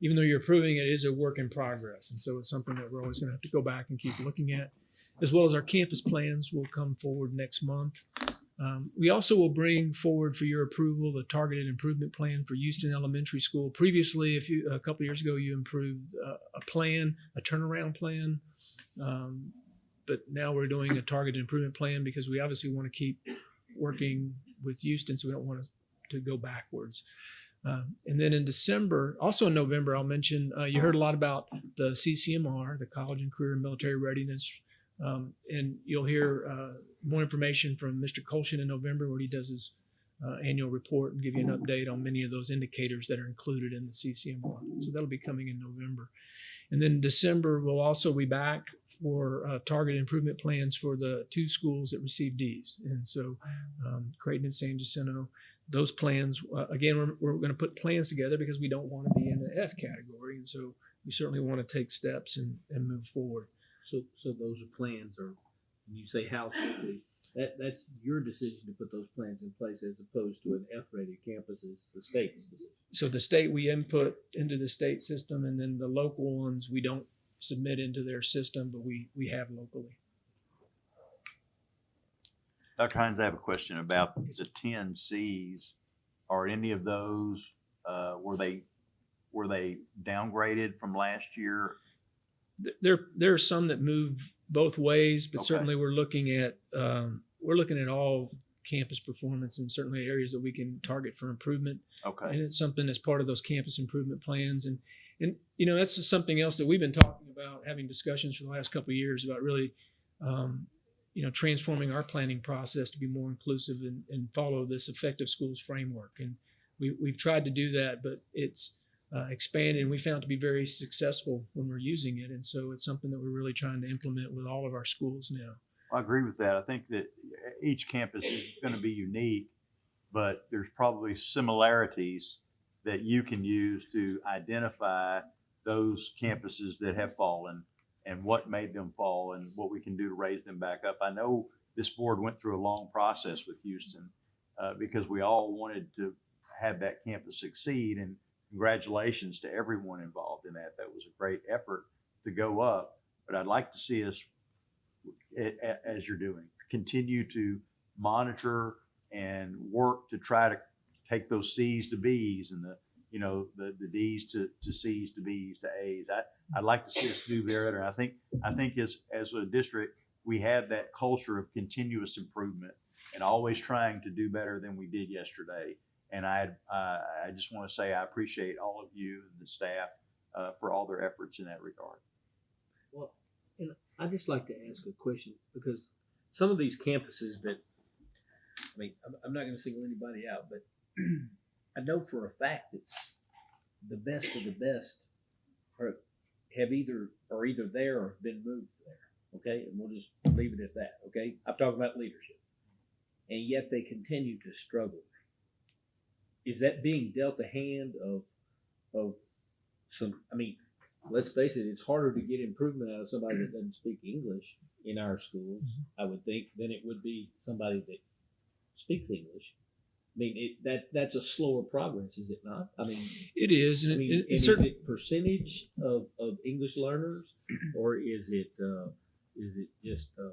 even though you're approving it, is a work in progress. And so it's something that we're always going to have to go back and keep looking at, as well as our campus plans will come forward next month. Um, we also will bring forward for your approval the targeted improvement plan for Houston Elementary School. Previously, a couple years ago, you improved uh, a plan, a turnaround plan, um, but now we're doing a targeted improvement plan because we obviously want to keep working with Houston, so we don't want to, to go backwards. Uh, and then in December, also in November, I'll mention uh, you heard a lot about the CCMR, the College and Career and Military Readiness, um, and you'll hear uh, more information from Mr. Colshin in November where he does his uh, annual report and give you an update on many of those indicators that are included in the CCMR. So that'll be coming in November. And then December, we'll also be back for uh, target improvement plans for the two schools that receive Ds. And so um, Creighton and San Jacinto, those plans, uh, again, we're, we're going to put plans together because we don't want to be in the F category. And so we certainly want to take steps and, and move forward. So, so those plans, when you say how house, that, that's your decision to put those plans in place as opposed to an F-rated campus is the state's decision. So the state we input into the state system, and then the local ones we don't submit into their system, but we we have locally. Dr. Hines, I have a question about the ten Cs. Are any of those, uh, were they, were they downgraded from last year? Th- There there are some that move both ways, but Okay. certainly we're looking at um, we're looking at all campus performance and certainly areas that we can target for improvement. Okay. and it's something that's part of those campus improvement plans and and you know that's just something else that we've been talking about having discussions for the last couple of years about really um, you know transforming our planning process to be more inclusive and, and follow this effective schools framework and we, we've tried to do that but it's uh, expanded and we found to be very successful when we're using it and so it's something that we're really trying to implement with all of our schools now I agree with that. I think that each campus is going to be unique, but there's probably similarities that you can use to identify those campuses that have fallen and what made them fall and what we can do to raise them back up. I know this board went through a long process with Houston uh, because we all wanted to have that campus succeed and congratulations to everyone involved in that. That was a great effort to go up, but I'd like to see us as you're doing. Continue to monitor and work to try to take those Cs to Bs and the, you know, the, the Ds to, to Cs to Bs to As. I, I'd like to see us do better. I think, I think as, as a district, we have that culture of continuous improvement and always trying to do better than we did yesterday. And I, uh, I just want to say I appreciate all of you and the staff uh, for all their efforts in that regard. Well, and I'd just like to ask a question because some of these campuses that, I mean, I'm, I'm not going to single anybody out, but I know for a fact it's the best of the best are, have either are either there or been moved there. Okay, and we'll just leave it at that. Okay, I'm talking about leadership, and yet they continue to struggle. Is that being dealt a hand of of some? I mean, let's face it, it's harder to get improvement out of somebody that doesn't speak English in our schools, I would think, than it would be somebody that speaks English. I mean, it, that that's a slower progress, is it not? I mean, It is, and I mean, it- it's is certain- it percentage of, of English learners, or is it uh, is it just uh,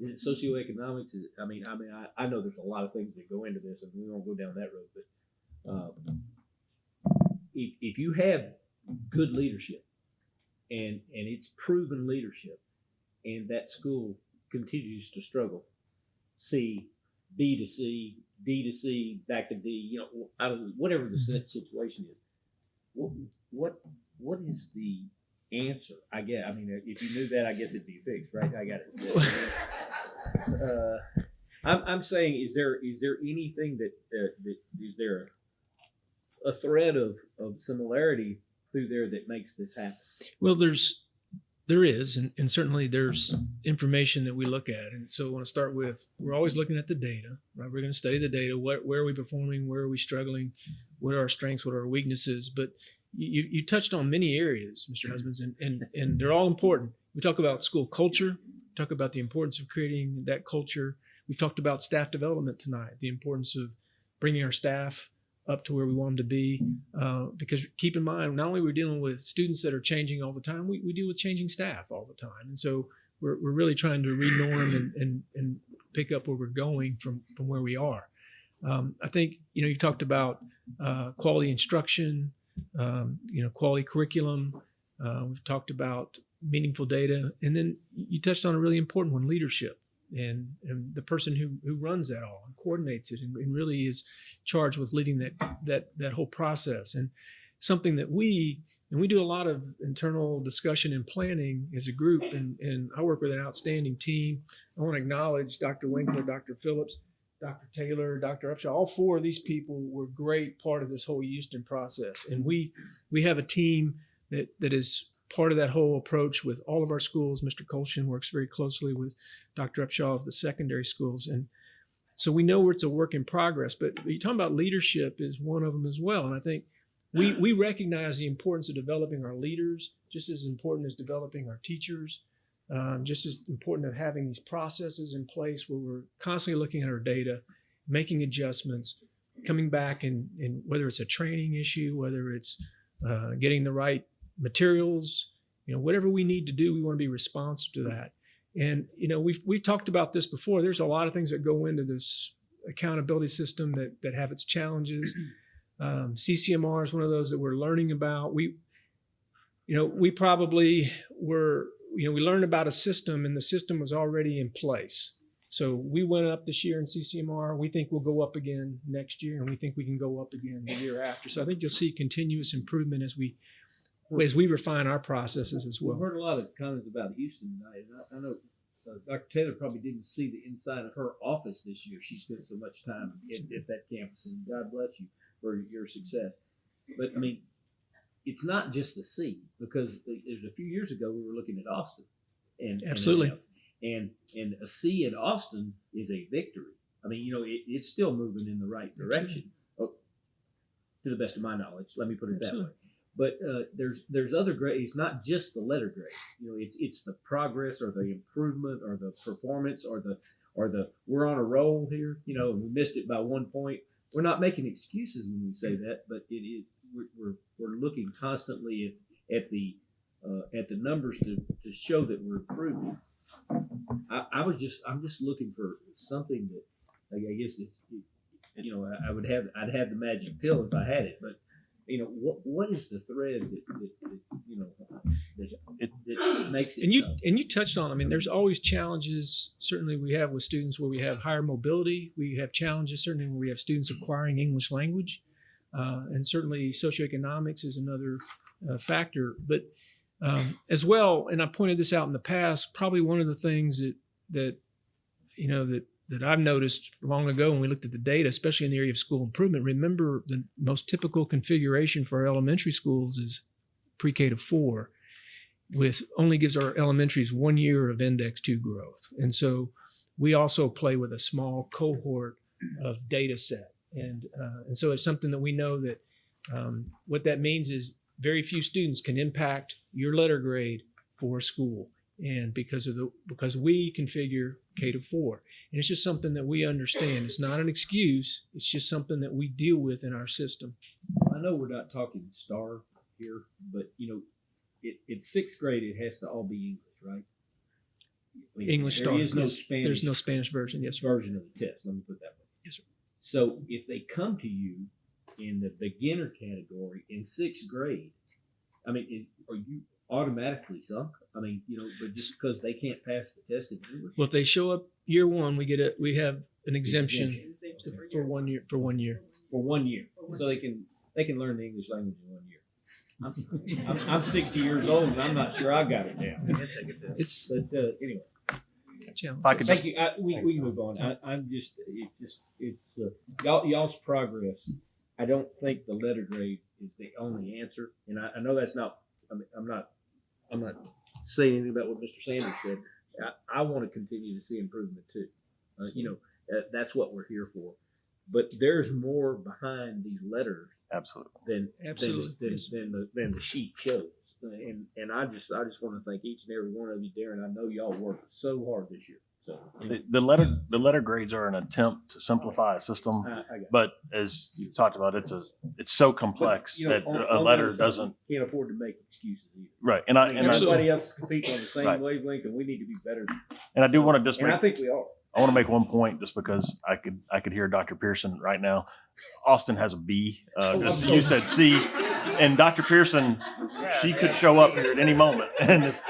is it socioeconomics? Is it, I mean, I mean, I, I know there's a lot of things that go into this, and we won't go down that road. But um, if if you have good leadership, and and it's proven leadership, and that school continues to struggle, C, B to C, D to C, back to D, you know, whatever the situation is. What, what, what is the answer? I get, I mean, if you knew that, I guess it'd be fixed, right? I got it. Uh, I'm, I'm saying, is there, is there anything that, uh, that, is there a thread of, of similarity through there that makes this happen? Well, there's there is, and, and certainly there's information that we look at. And so I want to start with we're always looking at the data, right? We're going to study the data. What where are we performing? Where are we struggling? What are our strengths? What are our weaknesses? But you, you touched on many areas, Mr. Husbands, and, and, and they're all important. We talk about school culture, talk about the importance of creating that culture. We've talked about staff development tonight, the importance of bringing our staff up to where we want them to be. Uh, because keep in mind, not only we're dealing with students that are changing all the time, we, we deal with changing staff all the time. And so we're, we're really trying to renorm and, and, and pick up where we're going from, from where we are. Um, I think, you know, you've talked about uh, quality instruction, um, you know, quality curriculum. Uh, we've talked about meaningful data. And then you touched on a really important one, leadership and, and the person who, who runs that all and coordinates it and, and really is charged with leading that that that whole process and something that we and we do a lot of internal discussion and planning as a group and, and I work with an outstanding team. I want to acknowledge Dr. Winkler, Dr. Phillips, Dr. Taylor, Dr. Upshaw. All four of these people were great part of this whole Houston process. And we we have a team that that is part of that whole approach with all of our schools. Mr. Colshin works very closely with Dr. Upshaw of the secondary schools. And so we know it's a work in progress, but you're talking about leadership is one of them as well. And I think we we recognize the importance of developing our leaders, just as important as developing our teachers, um, just as important of having these processes in place where we're constantly looking at our data, making adjustments, coming back and, and whether it's a training issue, whether it's uh, getting the right materials, you know, whatever we need to do, we want to be responsive to that. And you know, we've we've talked about this before. There's a lot of things that go into this accountability system that that have its challenges. Um, CCMR is one of those that we're learning about. We, you know, we probably were, you know, we learned about a system and the system was already in place. So we went up this year in CCMR. We think we'll go up again next year, and we think we can go up again the year after. So I think you'll see continuous improvement as we as we refine our processes as well. We've heard a lot of comments about Houston tonight, and I, I know uh, Dr. Taylor probably didn't see the inside of her office this year. She spent so much time at, at that campus, and God bless you for your success. But I mean, it's not just the C because there's a few years ago we were looking at Austin, and and, Absolutely. uh, and and a C in Austin is a victory. I mean, you know, it, it's still moving in the right direction, oh, to the best of my knowledge. Let me put it that way. But uh, there's there's other grades, It's not just the letter grade. You know, it's it's the progress or the improvement or the performance or the or the we're on a roll here. You know, we missed it by one point. We're not making excuses when we say that, but it is we're we're, we're looking constantly at, at the uh, at the numbers to, to show that we're improving. I, I was just I'm just looking for something that I guess it's you know I, I would have I'd have the magic pill if I had it, but you know what what is the thread that, that, that you know that, that makes it and you so? and you touched on i mean there's always challenges certainly we have with students where we have higher mobility we have challenges certainly where we have students acquiring english language uh, and certainly socioeconomics is another uh, factor but um, as well and i pointed this out in the past probably one of the things that that you know that that I've noticed long ago when we looked at the data, especially in the area of school improvement. Remember, the most typical configuration for our elementary schools is pre-K to four, with only gives our elementaries one year of index two growth, and so we also play with a small cohort of data set, and uh, and so it's something that we know that um, what that means is very few students can impact your letter grade for school and because of the because we configure K to four, and it's just something that we understand. It's not an excuse. It's just something that we deal with in our system. I know we're not talking STAAR here, but you know, it, it's sixth grade. It has to all be English, right? I mean, English there STAAR. is no yes. Spanish. There's no Spanish version. Yes, sir. version of the test. Let me put that way. Yes, sir. So if they come to you in the beginner category in sixth grade, I mean, are you automatically sunk? I mean, you know, but just because they can't pass the test in English, Well, if they show up year one, we get a we have an exemption Exemption. for one year. For one year. for one year, so they can they can learn the English language in one year. I'm, I'm, I'm 60 years old and I'm not sure I got it down. It's But uh, anyway, it's a. If I could thank just, you. I, we, we can move on. I, I'm just it's just it's uh, y'all y'all's progress. I don't think the letter grade is the only answer, and I, I know that's not. I mean, I'm not. I'm not saying anything about what Mr. Sanders said. I, I want to continue to see improvement too. Uh, you know, that, that's what we're here for. But there's more behind these letters absolutely. than Absolutely, than, yes. than, the than the sheet shows. And and I just I just want to thank each and every one of you, Darren. I know y'all worked so hard this year. So The, the letter, the letter grades are an attempt to simplify a system, I, I got it. but as you talked about, it's a, it's so complex But, you know, that on- a on letter side, doesn't, Can't afford to make excuses either. right. And I, and I, Everybody else competes on the same Right. wavelength, and we need to be better. and I do want to just And make, I think we are. I want to make one point just because I could I could hear Dr. Pearson right now. Austin has a B. Uh, Oh, just- you said C, and Dr. Pearson, she could show up here at any moment, and if,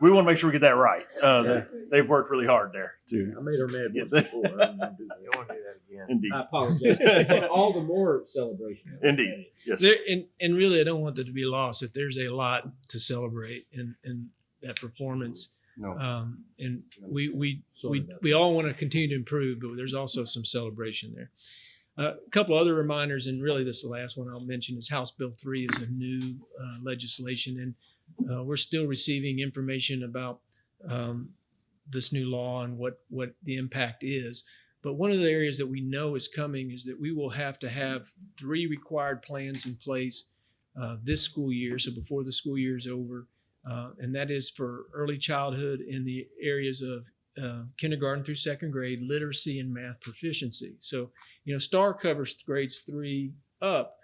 we want to make sure we get that right. Uh, they, they've worked really hard there Too. I made her mad once before. I don't wanna do that. You want to do that again? Indeed, I apologize. All the more celebration. Indeed. yes. There, and, and really, I don't want that to be lost that there's a lot to celebrate in, in that performance. No. Um, and we, we, Sorry we, we all want to continue to improve, but there's also some celebration there. Uh, a couple other reminders, and really this is the last one I'll mention is House Bill 3 is a new uh, legislation, and uh, we're still receiving information about um, this new law and what, what the impact is. But one of the areas that we know is coming is that we will have to have three required plans in place uh, this school year, so before the school year is over. Uh, and that is for early childhood in the areas of uh, kindergarten through second grade, literacy and math proficiency. So, you know, STAAR covers grades three up.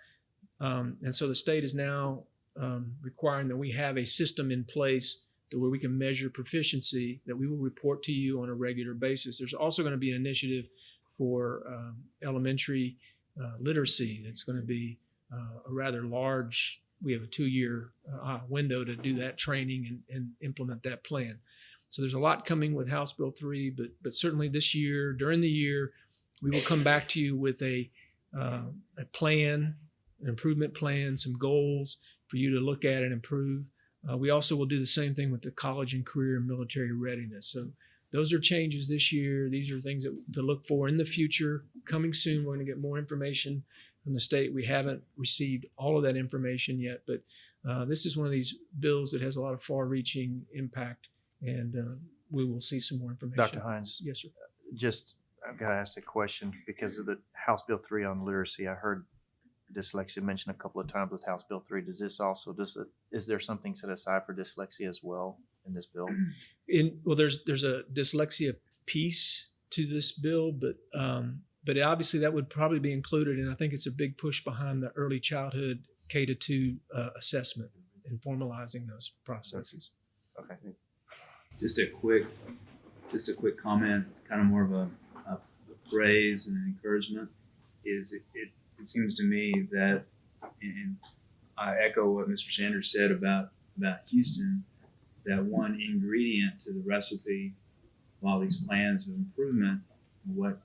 Um, and so the state is now um, requiring that we have a system in place where we can measure proficiency that we will report to you on a regular basis. There's also going to be an initiative for um, elementary uh, literacy that's going to be uh, a rather large, we have a two-year uh, window to do that training and, and implement that plan. So there's a lot coming with House Bill 3, but, but certainly this year, during the year, we will come back to you with a, uh, a plan, an improvement plan, some goals for you to look at and improve. Uh, we also will do the same thing with the college and career and military readiness. So those are changes this year. These are things that to look for in the future. Coming soon, we're going to get more information from the state. We haven't received all of that information yet, but uh, this is one of these bills that has a lot of far-reaching impact, and uh, we will see some more information. Dr. Hines? Yes, sir. Just, I've got to ask a question because of the House Bill three on literacy. I heard dyslexia mentioned a couple of times with House Bill three. Does this also, does it, is there something set aside for dyslexia as well in this bill? in well there's there's a dyslexia piece to this bill but um but obviously that would probably be included and i think it's a big push behind the early childhood k to 2 uh, assessment and formalizing those processes okay just a quick just a quick comment kind of more of a, a praise and encouragement is it, it, it seems to me that and i echo what mr sanders said about about houston that one ingredient to the recipe of all these plans of improvement, what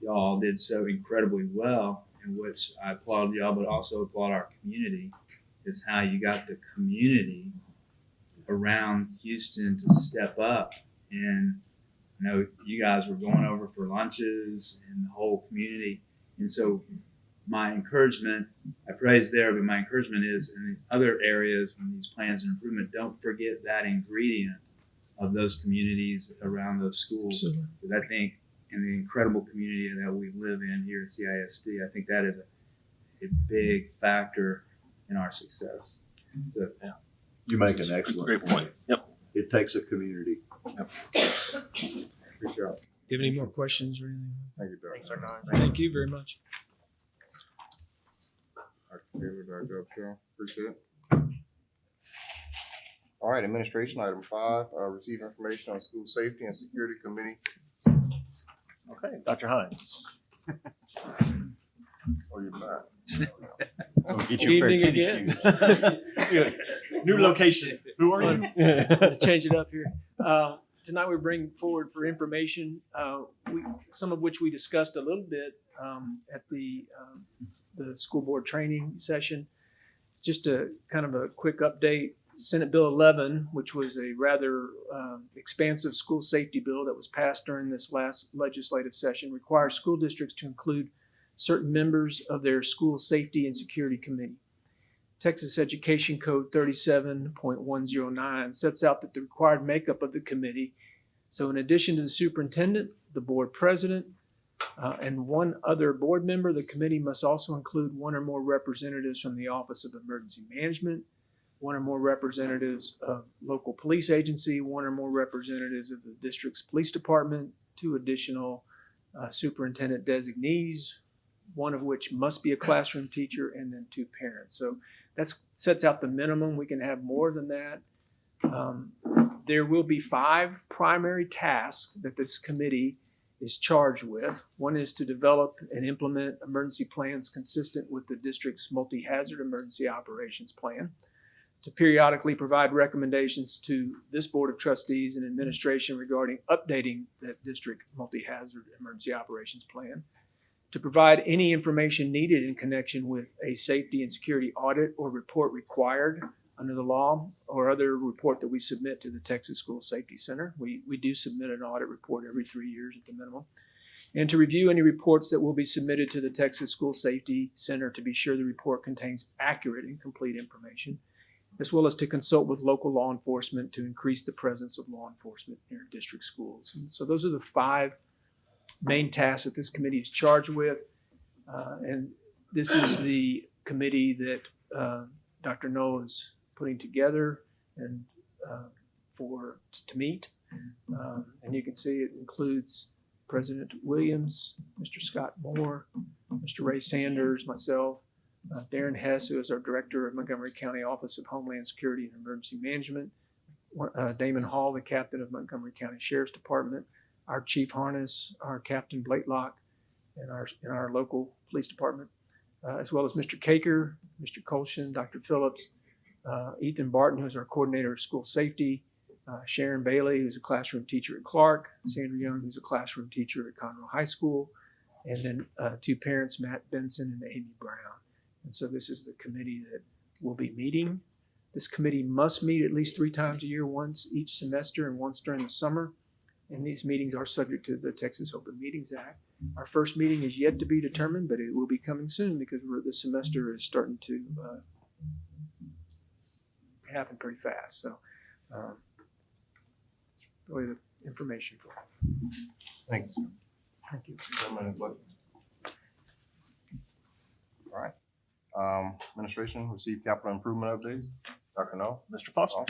y'all did so incredibly well, and which I applaud y'all, but also applaud our community, is how you got the community around Houston to step up. And I know you guys were going over for lunches and the whole community. And so my encouragement, I praise there, but my encouragement is in other areas when these plans of improvement, don't forget that ingredient of those communities around those schools. Absolutely. Because I think in the incredible community that we live in here at CISD, I think that is a, a big factor in our success. So, yeah. You make an excellent Great point. Yep. It takes a community. Yep. Good job. do you have any more questions or anything Thank you, Dr. Thanks, Dr. Hines. thank you very much Dr. Taylor, Dr. Upshaw, appreciate it. All right, administration, item five, uh, receive information on school safety and security committee. Okay, Dr. Hines. Oh, you're not. Get your pair of evening tennis again. shoes. New location. Who are you? Change it up here. Uh, Tonight we bring forward for information, uh, we, some of which we discussed a little bit um, at the, um, the school board training session. Just a kind of a quick update. Senate Bill 11, which was a rather um, expansive school safety bill that was passed during this last legislative session, requires school districts to include certain members of their school safety and security committee. Texas Education Code 37.109 sets out that the required makeup of the committee. So, in addition to the superintendent, the board president, uh, and one other board member, the committee must also include one or more representatives from the Office of Emergency Management, one or more representatives of local police agency, one or more representatives of the district's police department, two additional uh, superintendent designees, one of which must be a classroom teacher, and then two parents. So that sets out the minimum. We can have more than that. Um, there will be five primary tasks that this committee is charged with. One is to develop and implement emergency plans consistent with the district's multi-hazard emergency operations plan, to periodically provide recommendations to this Board of Trustees and administration regarding updating that district multi-hazard emergency operations plan, to provide any information needed in connection with a safety and security audit or report required under the law or other report that we submit to the Texas School Safety Center. We, we do submit an audit report every three years at the minimum. And to review any reports that will be submitted to the Texas School Safety Center to be sure the report contains accurate and complete information, as well as to consult with local law enforcement to increase the presence of law enforcement in our district schools. And so those are the five main tasks that this committee is charged with. Uh, and this is the committee that uh, Dr. Null is putting together and uh, for to meet. Um, and you can see it includes President Williams, Mr. Scott Moore, Mr. Ray Sanders, myself, uh, Darren Hess, who is our Director of Montgomery County Office of Homeland Security and Emergency Management, uh, Damon Hall, the Captain of Montgomery County Sheriff's Department, our Chief Harness, our Captain Blakelock, and our, and our local police department, uh, as well as Mr. Caker, Mr. Colshin, Dr. Phillips, uh, Ethan Barton, who's our Coordinator of School Safety, uh, Sharon Bailey, who's a classroom teacher at Clark, Sandra Young, who's a classroom teacher at Conroe High School, and then uh, two parents, Matt Benson and Amy Brown. And so this is the committee that will be meeting. This committee must meet at least three times a year, once each semester and once during the summer. And these meetings are subject to the Texas Open Meetings Act. Our first meeting is yet to be determined, but it will be coming soon because we're, the semester is starting to uh, happen pretty fast. So um, that's really the information for you. Thank you. Thank you. Chairman All right. Um, Administration received capital improvement updates. Dr. Null? Mr. Foster.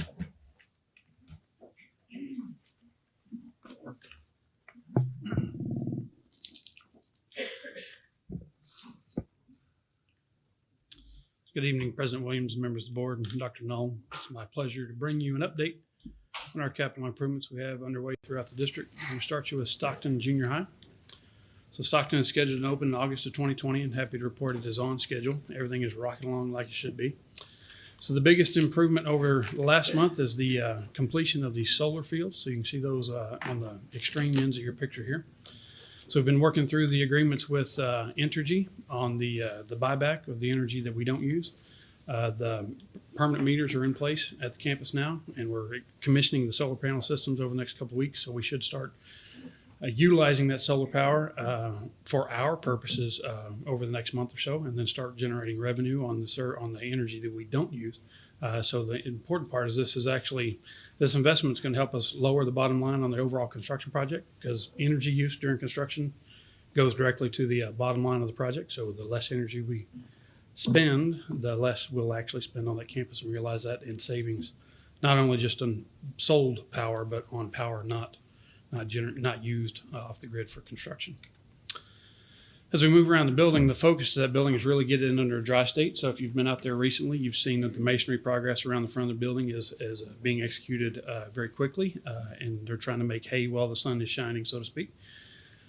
Good evening, President Williams, members of the board, and Dr. Null. It's my pleasure to bring you an update on our capital improvements we have underway throughout the district. To start you with Stockton Junior High. So Stockton is scheduled to open in August of 2020 and happy to report it is on schedule. Everything is rocking along like it should be. So the biggest improvement over last month is the uh, completion of the solar fields. So you can see those uh, on the extreme ends of your picture here. So we've been working through the agreements with uh, Entergy on the uh, the buyback of the energy that we don't use. Uh, the permanent meters are in place at the campus now, and we're commissioning the solar panel systems over the next couple weeks. So we should start uh, utilizing that solar power uh, for our purposes uh, over the next month or so, and then start generating revenue on the on the energy that we don't use. Uh, so the important part is this is actually this investment is going to help us lower the bottom line on the overall construction project because energy use during construction goes directly to the uh, bottom line of the project. So the less energy we spend, the less we'll actually spend on that campus and realize that in savings, not only just on sold power, but on power not not not used uh, off the grid for construction. As we move around the building, the focus of that building is really get it under a dry state. So if you've been out there recently, you've seen that the masonry progress around the front of the building is, is uh, being executed uh, very quickly, uh, and they're trying to make hay while the sun is shining, so to speak.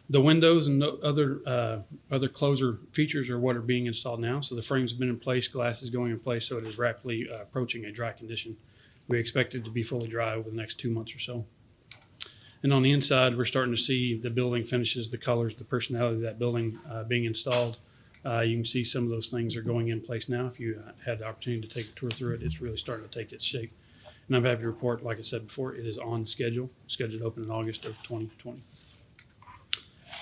The windows and other uh, other closer features are what are being installed now. So the frames have been in place, glass is going in place, so it is rapidly uh, approaching a dry condition. We expect it to be fully dry over the next two months or so. And on the inside, we're starting to see the building finishes, the colors, the personality of that building uh, being installed. Uh, you can see some of those things are going in place now. If you had the opportunity to take a tour through it, it's really starting to take its shape. And I'm happy to report, like I said before, it is on schedule, scheduled to open in August of 2020.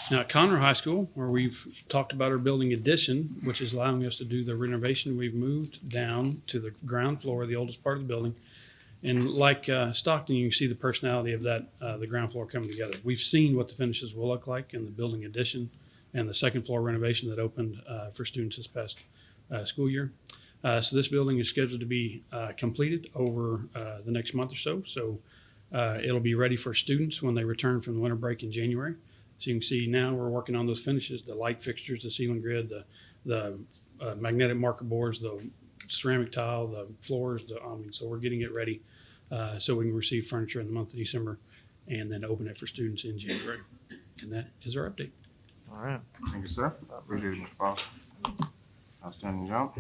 Now at Conroe High School, where we've talked about our building addition, which is allowing us to do the renovation, we've moved down to the ground floor, the oldest part of the building. And like uh, Stockton, you can see the personality of that, uh, the ground floor coming together. We've seen what the finishes will look like in the building addition and the second floor renovation that opened uh, for students this past uh, school year. Uh, so this building is scheduled to be uh, completed over the next month or so. So it'll be ready for students when they return from the winter break in January. So you can see now we're working on those finishes, the light fixtures, the ceiling grid, the, the magnetic marker boards, the ceramic tile, the floors, the, I mean, so we're getting it ready uh, so we can receive furniture in the month of December and then open it for students in January. And that is our update. All right. Thank you, sir. Appreciate it, Mr. Foster. Outstanding job.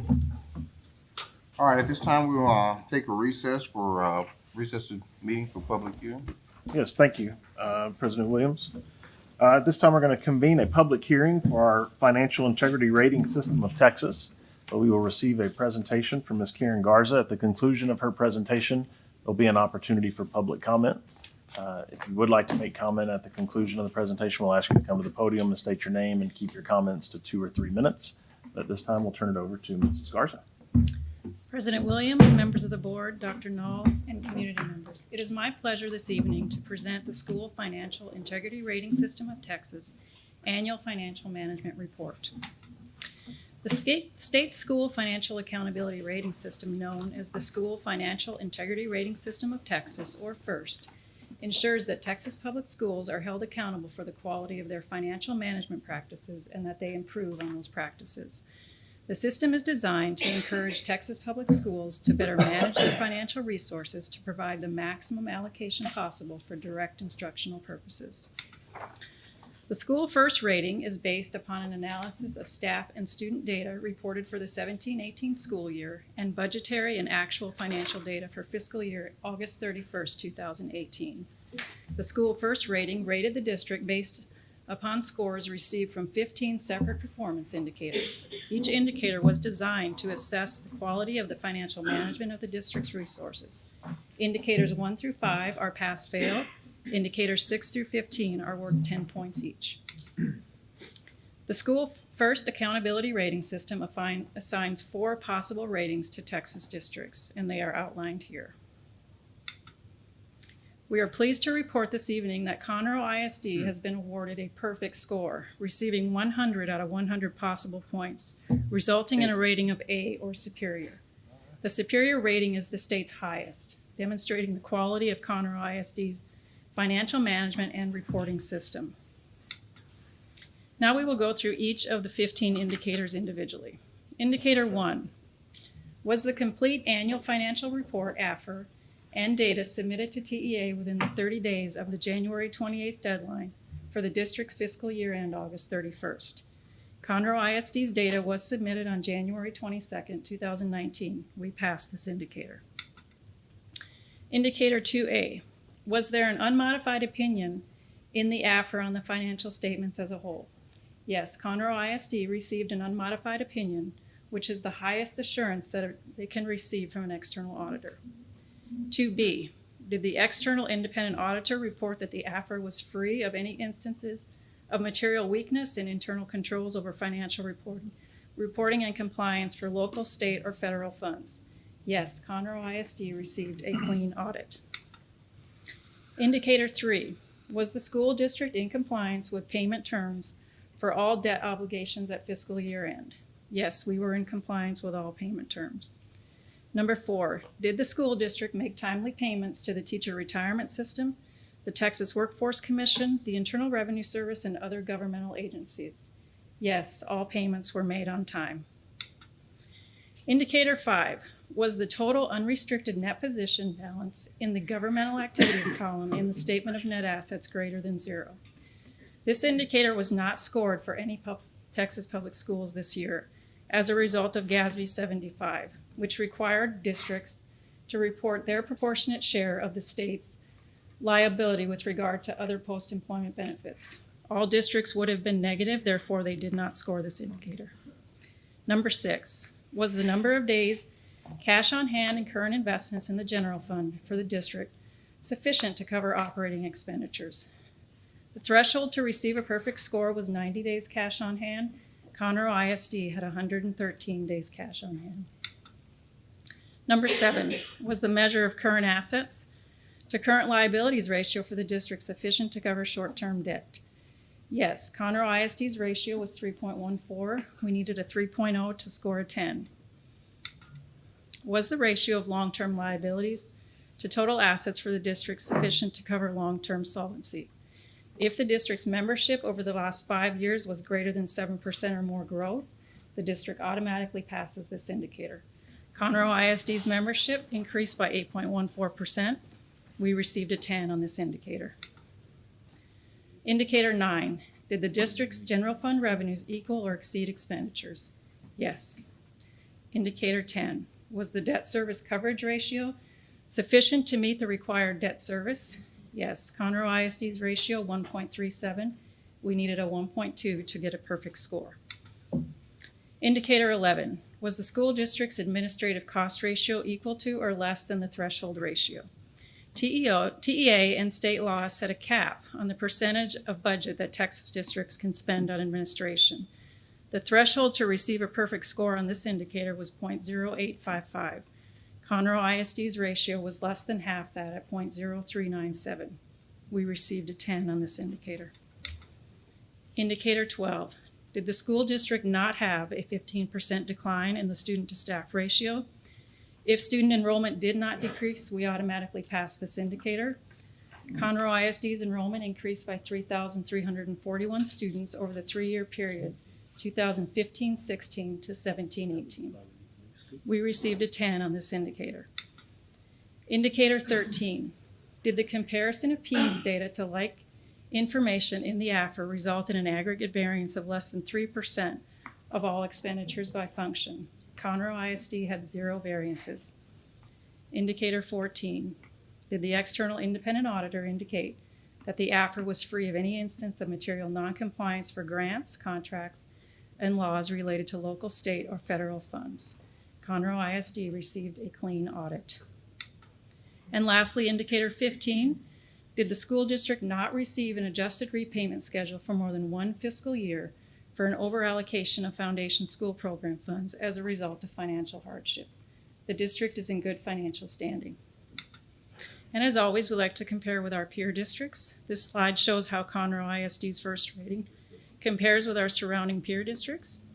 All right, at this time, we will uh, take a recess for uh, recess meeting for public hearing. Yes, thank you, uh, President Williams. Uh, At this time, we're going to convene a public hearing for our Financial Integrity Rating System of Texas. We will receive a presentation from Ms. Karen Garza. At the conclusion of her presentation, there'll be an opportunity for public comment. Uh, If you would like to make comment at the conclusion of the presentation, we'll ask you to come to the podium and state your name and keep your comments to two or three minutes. But At this time, we'll turn it over to Mrs. Garza. President Williams, members of the board, Dr. Null, and community members. It is my pleasure this evening to present the School Financial Integrity Rating System of Texas Annual Financial Management Report. The state school financial accountability rating system, known as the School Financial Integrity Rating System of Texas, or FIRST, ensures that Texas public schools are held accountable for the quality of their financial management practices and that they improve on those practices. The system is designed to encourage Texas public schools to better manage their financial resources to provide the maximum allocation possible for direct instructional purposes. The School First rating is based upon an analysis of staff and student data reported for the 17-18 school year and budgetary and actual financial data for fiscal year August 31st, 2018. The School First rating rated the district based upon scores received from 15 separate performance indicators. Each indicator was designed to assess the quality of the financial management of the district's resources. Indicators 1 through 5 are pass-fail. Indicators 6 through 15 are worth 10 points each. The School First Accountability Rating System affine- assigns four possible ratings to Texas districts, and they are outlined here. We are pleased to report this evening that Conroe ISD has been awarded a perfect score, receiving 100 out of 100 possible points, resulting in a rating of A or superior. The superior rating is the state's highest, demonstrating the quality of Conroe ISD's financial management and reporting system. Now we will go through each of the 15 indicators individually. Indicator 1 was the complete annual financial report, AFR, and data submitted to TEA within the 30 days of the January 28th deadline for the district's fiscal year end August 31st. Conroe ISD's data was submitted on January 22nd, 2019. We passed this indicator. Indicator 2A was there an unmodified opinion in the AFR on the financial statements as a whole? Yes, Conroe ISD received an unmodified opinion, which is the highest assurance that they can receive from an external auditor. 2B, did the external independent auditor report that the AFR was free of any instances of material weakness in internal controls over financial reporting, reporting and compliance for local, state, or federal funds? Yes, Conroe ISD received a clean audit. Indicator three, was the school district in compliance with payment terms for all debt obligations at fiscal year end? Yes, we were in compliance with all payment terms. Number four, did the school district make timely payments to the teacher retirement system, the Texas Workforce Commission, the Internal Revenue Service, and other governmental agencies? Yes, all payments were made on time. Indicator five, was the total unrestricted net position balance in the governmental activities column in the statement of net assets greater than zero. This indicator was not scored for any pub- Texas public schools this year as a result of GASB 75, which required districts to report their proportionate share of the state's liability with regard to other post-employment benefits. All districts would have been negative, therefore they did not score this indicator. Number six was the number of days cash on hand and current investments in the general fund for the district sufficient to cover operating expenditures. The threshold to receive a perfect score was 90 days cash on hand. Conroe ISD had 113 days cash on hand. Number seven was the measure of current assets to current liabilities ratio for the district sufficient to cover short-term debt. Yes, Conroe ISD's ratio was 3.14. We needed a 3.0 to score a 10 was the ratio of long-term liabilities to total assets for the district sufficient to cover long-term solvency? If the district's membership over the last five years was greater than seven percent or more growth, the district automatically passes this indicator. Conroe ISD's membership increased by eight point one four percent. We received a ten on this indicator. Indicator nine, did the district's general fund revenues equal or exceed expenditures? Yes. Indicator ten, was the debt service coverage ratio sufficient to meet the required debt service? Yes. Conroe ISD's ratio 1.37. We needed a 1.2 to get a perfect score. Indicator 11 was the school district's administrative cost ratio equal to or less than the threshold ratio? TEO, TEA and state law set a cap on the percentage of budget that Texas districts can spend on administration. The threshold to receive a perfect score on this indicator was 0.0855. Conroe ISD's ratio was less than half that at 0.0397. We received a 10 on this indicator. Indicator 12. Did the school district not have a fifteen percent decline in the student to staff ratio? If student enrollment did not decrease, we automatically pass this indicator. Conroe ISD's enrollment increased by three thousand three hundred and forty-one students over the three-year period, 2015-16 to 17-18. We received a ten on this indicator. Indicator thirteen, did the comparison of PEIMS data to like information in the AFR result in an aggregate variance of less than three percent of all expenditures by function? Conroe ISD had zero variances. Indicator fourteen, did the external independent auditor indicate that the AFR was free of any instance of material noncompliance for grants, contracts, and laws related to local, state, or federal funds? Conroe ISD received a clean audit. And lastly, indicator fifteen, did the school district not receive an adjusted repayment schedule for more than one fiscal year for an overallocation of foundation school program funds as a result of financial hardship? The district is in good financial standing. And as always, we like to compare with our peer districts. This slide shows how Conroe ISD's first rating compares with our surrounding peer districts.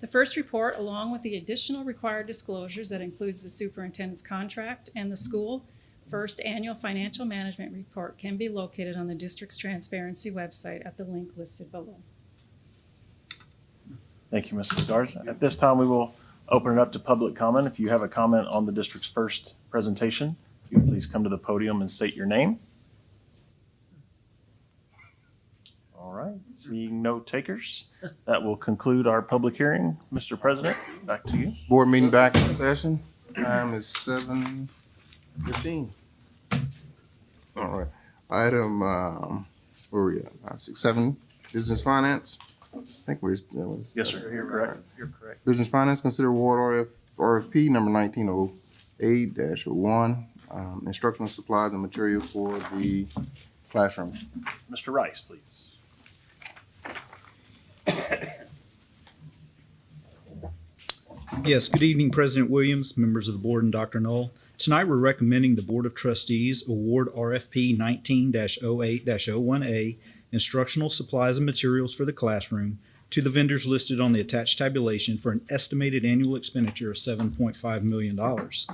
The first report, along with the additional required disclosures that includes the superintendent's contract and the school first annual financial management report can be located on the district's transparency website at the link listed below. Thank you, Mrs. Garza. At this time, we will open it up to public comment. If you have a comment on the district's first presentation, you please come to the podium and state your name. Right, seeing no takers, that will conclude our public hearing. Mr. President, back to you. Board meeting back in session. Time is seven fifteen. All right. Item, um, where we at? Five, six, seven, business finance. I think we're. that was- Yes, sir, you're correct. You're correct. Business finance, consider award RF, RFP number nineteen oh eight dash oh one, um, instructional supplies and material for the classroom. Mr. Rice, please. Yes, good evening, President Williams, members of the board, and Dr. Null. Tonight, we're recommending the Board of Trustees award RFP nineteen 8 one A instructional supplies and materials for the classroom to the vendors listed on the attached tabulation for an estimated annual expenditure of seven point five million dollars.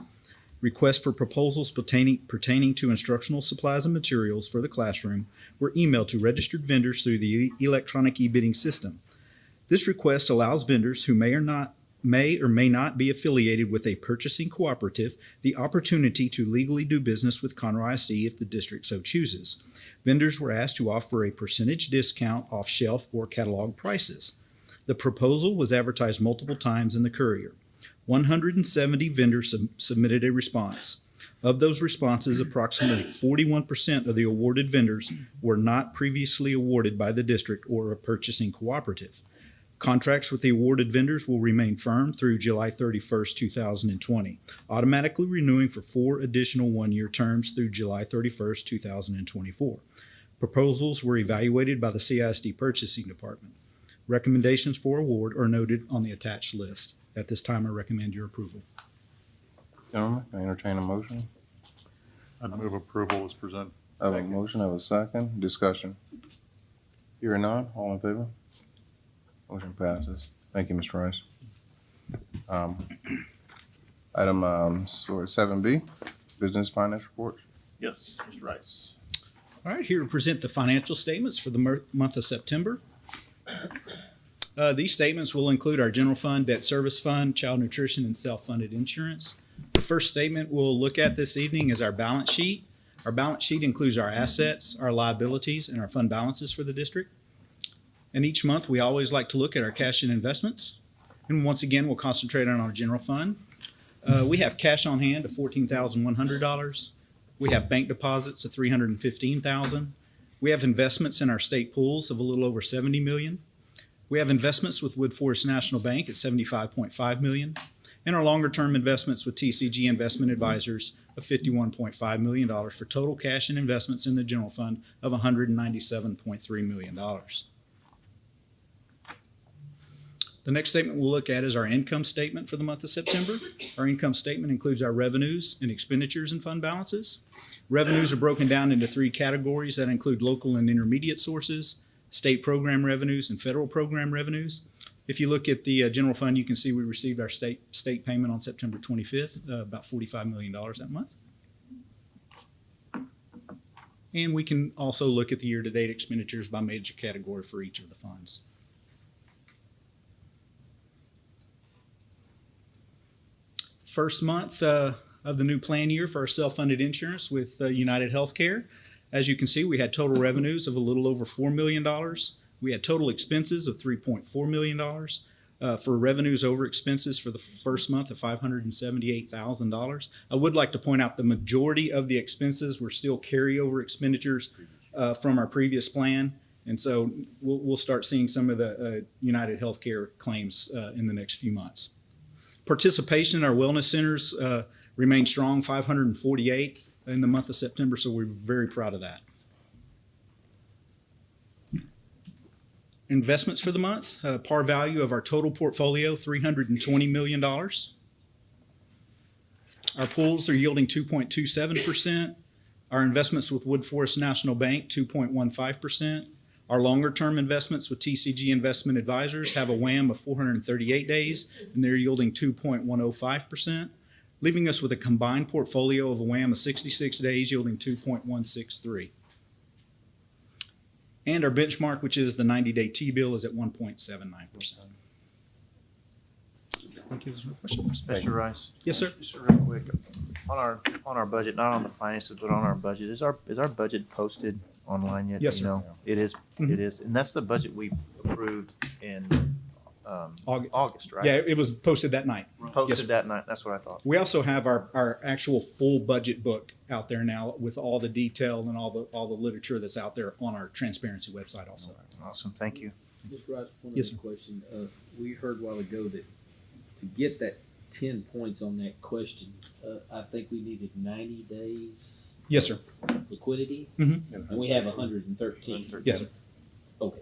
Requests for proposals pertaining, pertaining to instructional supplies and materials for the classroom were emailed to registered vendors through the electronic e-bidding system. This request allows vendors who may or not may or may not be affiliated with a purchasing cooperative the opportunity to legally do business with Conroe ISD if the district so chooses. Vendors were asked to offer a percentage discount off shelf or catalog prices. The proposal was advertised multiple times in the Courier. 170 vendors sub- submitted a response. Of those responses, approximately 41% of the awarded vendors were not previously awarded by the district or a purchasing cooperative. Contracts with the awarded vendors will remain firm through July 31st, 2020, automatically renewing for four additional one-year terms through July 31st, 2024. Proposals were evaluated by the CISD Purchasing Department. Recommendations for award are noted on the attached list. At this time, I recommend your approval. Gentlemen, can I entertain a motion? I move approval is presented. I have a motion, I have a second, discussion. Hearing none, all in favor? Motion passes. Thank you, Mr. Rice. Um, Item, um, seven B, business finance report. Yes, Mr. Rice. All right, here to present the financial statements for the mer- month of September. Uh, these statements will include our general fund, debt service fund, child nutrition, and self-funded insurance. The first statement we'll look at this evening is our balance sheet. Our balance sheet includes our assets, our liabilities, and our fund balances for the district. And each month, we always like to look at our cash and investments. And once again, we'll concentrate on our general fund. Uh, we have cash on hand of fourteen thousand one hundred dollars. We have bank deposits of three hundred and fifteen thousand. We have investments in our state pools of a little over seventy million. We have investments with Woodforest National Bank at seventy-five point five million, and our longer-term investments with TCG Investment Advisors of fifty-one point five million dollars for total cash and investments in the general fund of one hundred and ninety-seven point three million dollars. The next statement we'll look at is our income statement for the month of September. Our income statement includes our revenues and expenditures and fund balances. Revenues are broken down into three categories that include local and intermediate sources, state program revenues, and federal program revenues. If you look at the uh, general fund, you can see we received our state, state payment on September 25th, uh, about $45 million that month. And we can also look at the year-to-date expenditures by major category for each of the funds. First month uh, of the new plan year for our self-funded insurance with uh, United Healthcare. As you can see, we had total revenues of a little over $4 million. We had total expenses of $3.4 million. Uh, for revenues over expenses for the first month of $578,000. I would like to point out the majority of the expenses were still carryover expenditures uh, from our previous plan. And so we'll, we'll start seeing some of the uh, United Healthcare claims uh, in the next few months. Participation in our wellness centers uh, remained strong, 548 in the month of September, so we're very proud of that. Investments for the month, uh, par value of our total portfolio, $320 million. Our pools are yielding 2.27%. Our investments with Woodforest National Bank, 2.15%. Our longer-term investments with TCG Investment Advisors have a WAM of 438 days, and they're yielding 2.105%, leaving us with a combined portfolio of a WAM of 66 days, yielding 2.163. And our benchmark, which is the 90-day T-bill, is at 1.79%. Thank you. My questions. Mr. Rice? Yes, sir. Just real quick, on our, on our budget, not on the finances, but on our budget, is our, is our budget posted online yet? Yes, you sir. know? It is, Mhm. it is, and that's the budget we approved in, um, Aug- August, right? Yeah, it was posted that night. Posted sir. that night, that's what I thought. We also have our, our actual full budget book out there now with all the detail and all the, all the literature that's out there on our transparency website also. Awesome, thank you. Mr. Rice, one Yes, other question. Uh, we heard a while ago that to get that ten points on that question, uh, I think we needed ninety days Yes, sir. liquidity, Mhm. and we have hundred and thirteen. Yes, sir. Okay,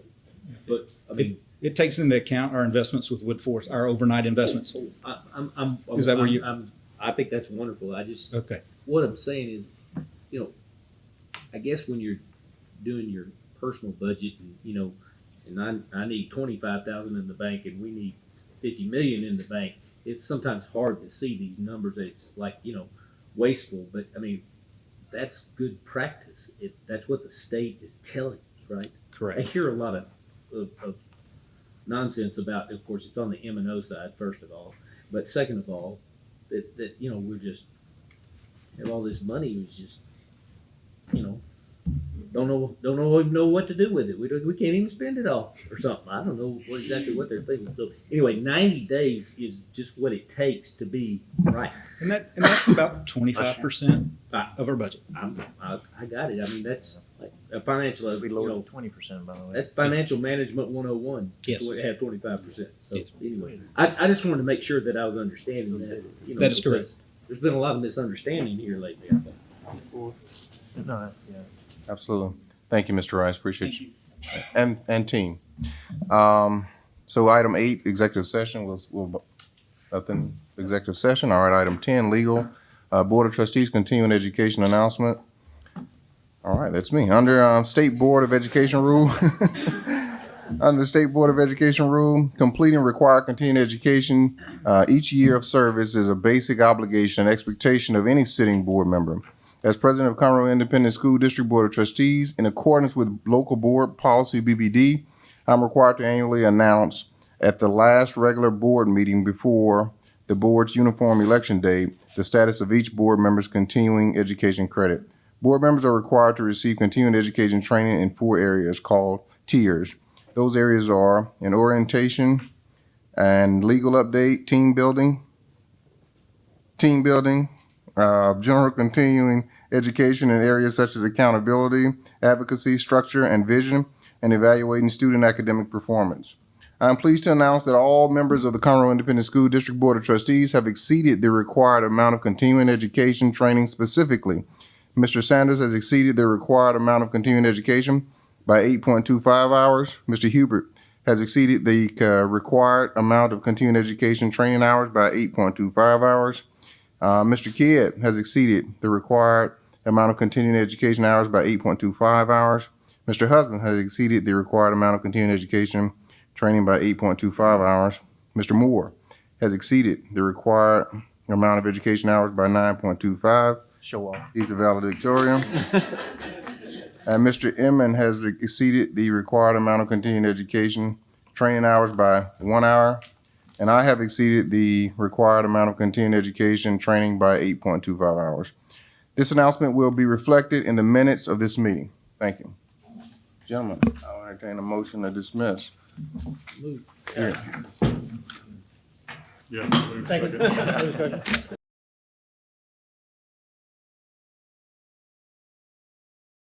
but, I It, mean, it takes into account our investments with Woodforest, our overnight investments. Oh, I, I'm, I'm. Is that where I'm- you- I'm, I think that's wonderful. I just, Okay. what I'm saying is, you know, I guess when you're doing your personal budget and, you know, and I, I need twenty-five thousand in the bank and we need fifty million in the bank, it's sometimes hard to see these numbers. It's like, you know, wasteful, but I mean, that's good practice. It, that's what the state is telling us, right? Correct. I hear a lot of, of, of nonsense about, of course, it's on the M and O side, first of all, but second of all, that, that, you know, we're just, have all this money, was just, you know, don't know, don't know, know what to do with it. We don't, we can't even spend it all or something. I don't know what exactly what they're thinking. So anyway, ninety days is just what it takes to be right. And that, and that's about twenty-five percent of our budget. I'm, I, I got it. I mean, that's like a financial, We you lowered know, twenty percent, by the way. that's financial management one oh one. Yes. We have twenty-five percent. So anyway, I, I just wanted to make sure that I was understanding that, you know. That is correct. because There's been a lot of misunderstanding here lately, I think. No, yeah. Absolutely. Thank you, Mr. Rice. Appreciate you. And, and team. Um, so item eight, executive session was, will, nothing, executive session. All right, item ten, legal. Uh, Board of Trustees continuing education announcement. All right, that's me. Under, um, State Board of Education rule. Under State Board of Education rule, completing required continuing education, uh, each year of service is a basic obligation and expectation of any sitting board member. As president of Conroe Independent School District Board of Trustees, in accordance with local board policy BBD, I'm required to annually announce at the last regular board meeting before the board's uniform election day, the status of each board member's continuing education credit. Board members are required to receive continuing education training in four areas called tiers. Those areas are an orientation and legal update, team building, team building, uh, general continuing education in areas such as accountability, advocacy, structure, and vision, and evaluating student academic performance. I'm pleased to announce that all members of the Conroe Independent School District Board of Trustees have exceeded the required amount of continuing education training specifically. Mr. Sanders has exceeded the required amount of continuing education by 8.25 hours. Mr. Hubert has exceeded the uh, required amount of continuing education training hours by 8.25 hours. Uh, Mr. Kidd has exceeded the required amount of continuing education hours by 8.25 hours. Mr. Husband has exceeded the required amount of continuing education training by eight point two five hours. Mr. Moore has exceeded the required amount of education hours by nine point two five. Show off. He's the valedictorian. And Mr. Inman has exceeded the required amount of continuing education training hours by one hour. And I have exceeded the required amount of continuing education training by eight point two five hours. This announcement will be reflected in the minutes of this meeting. Thank you. Gentlemen, I'll entertain a motion to dismiss. Move. Here. Yeah. Thank you.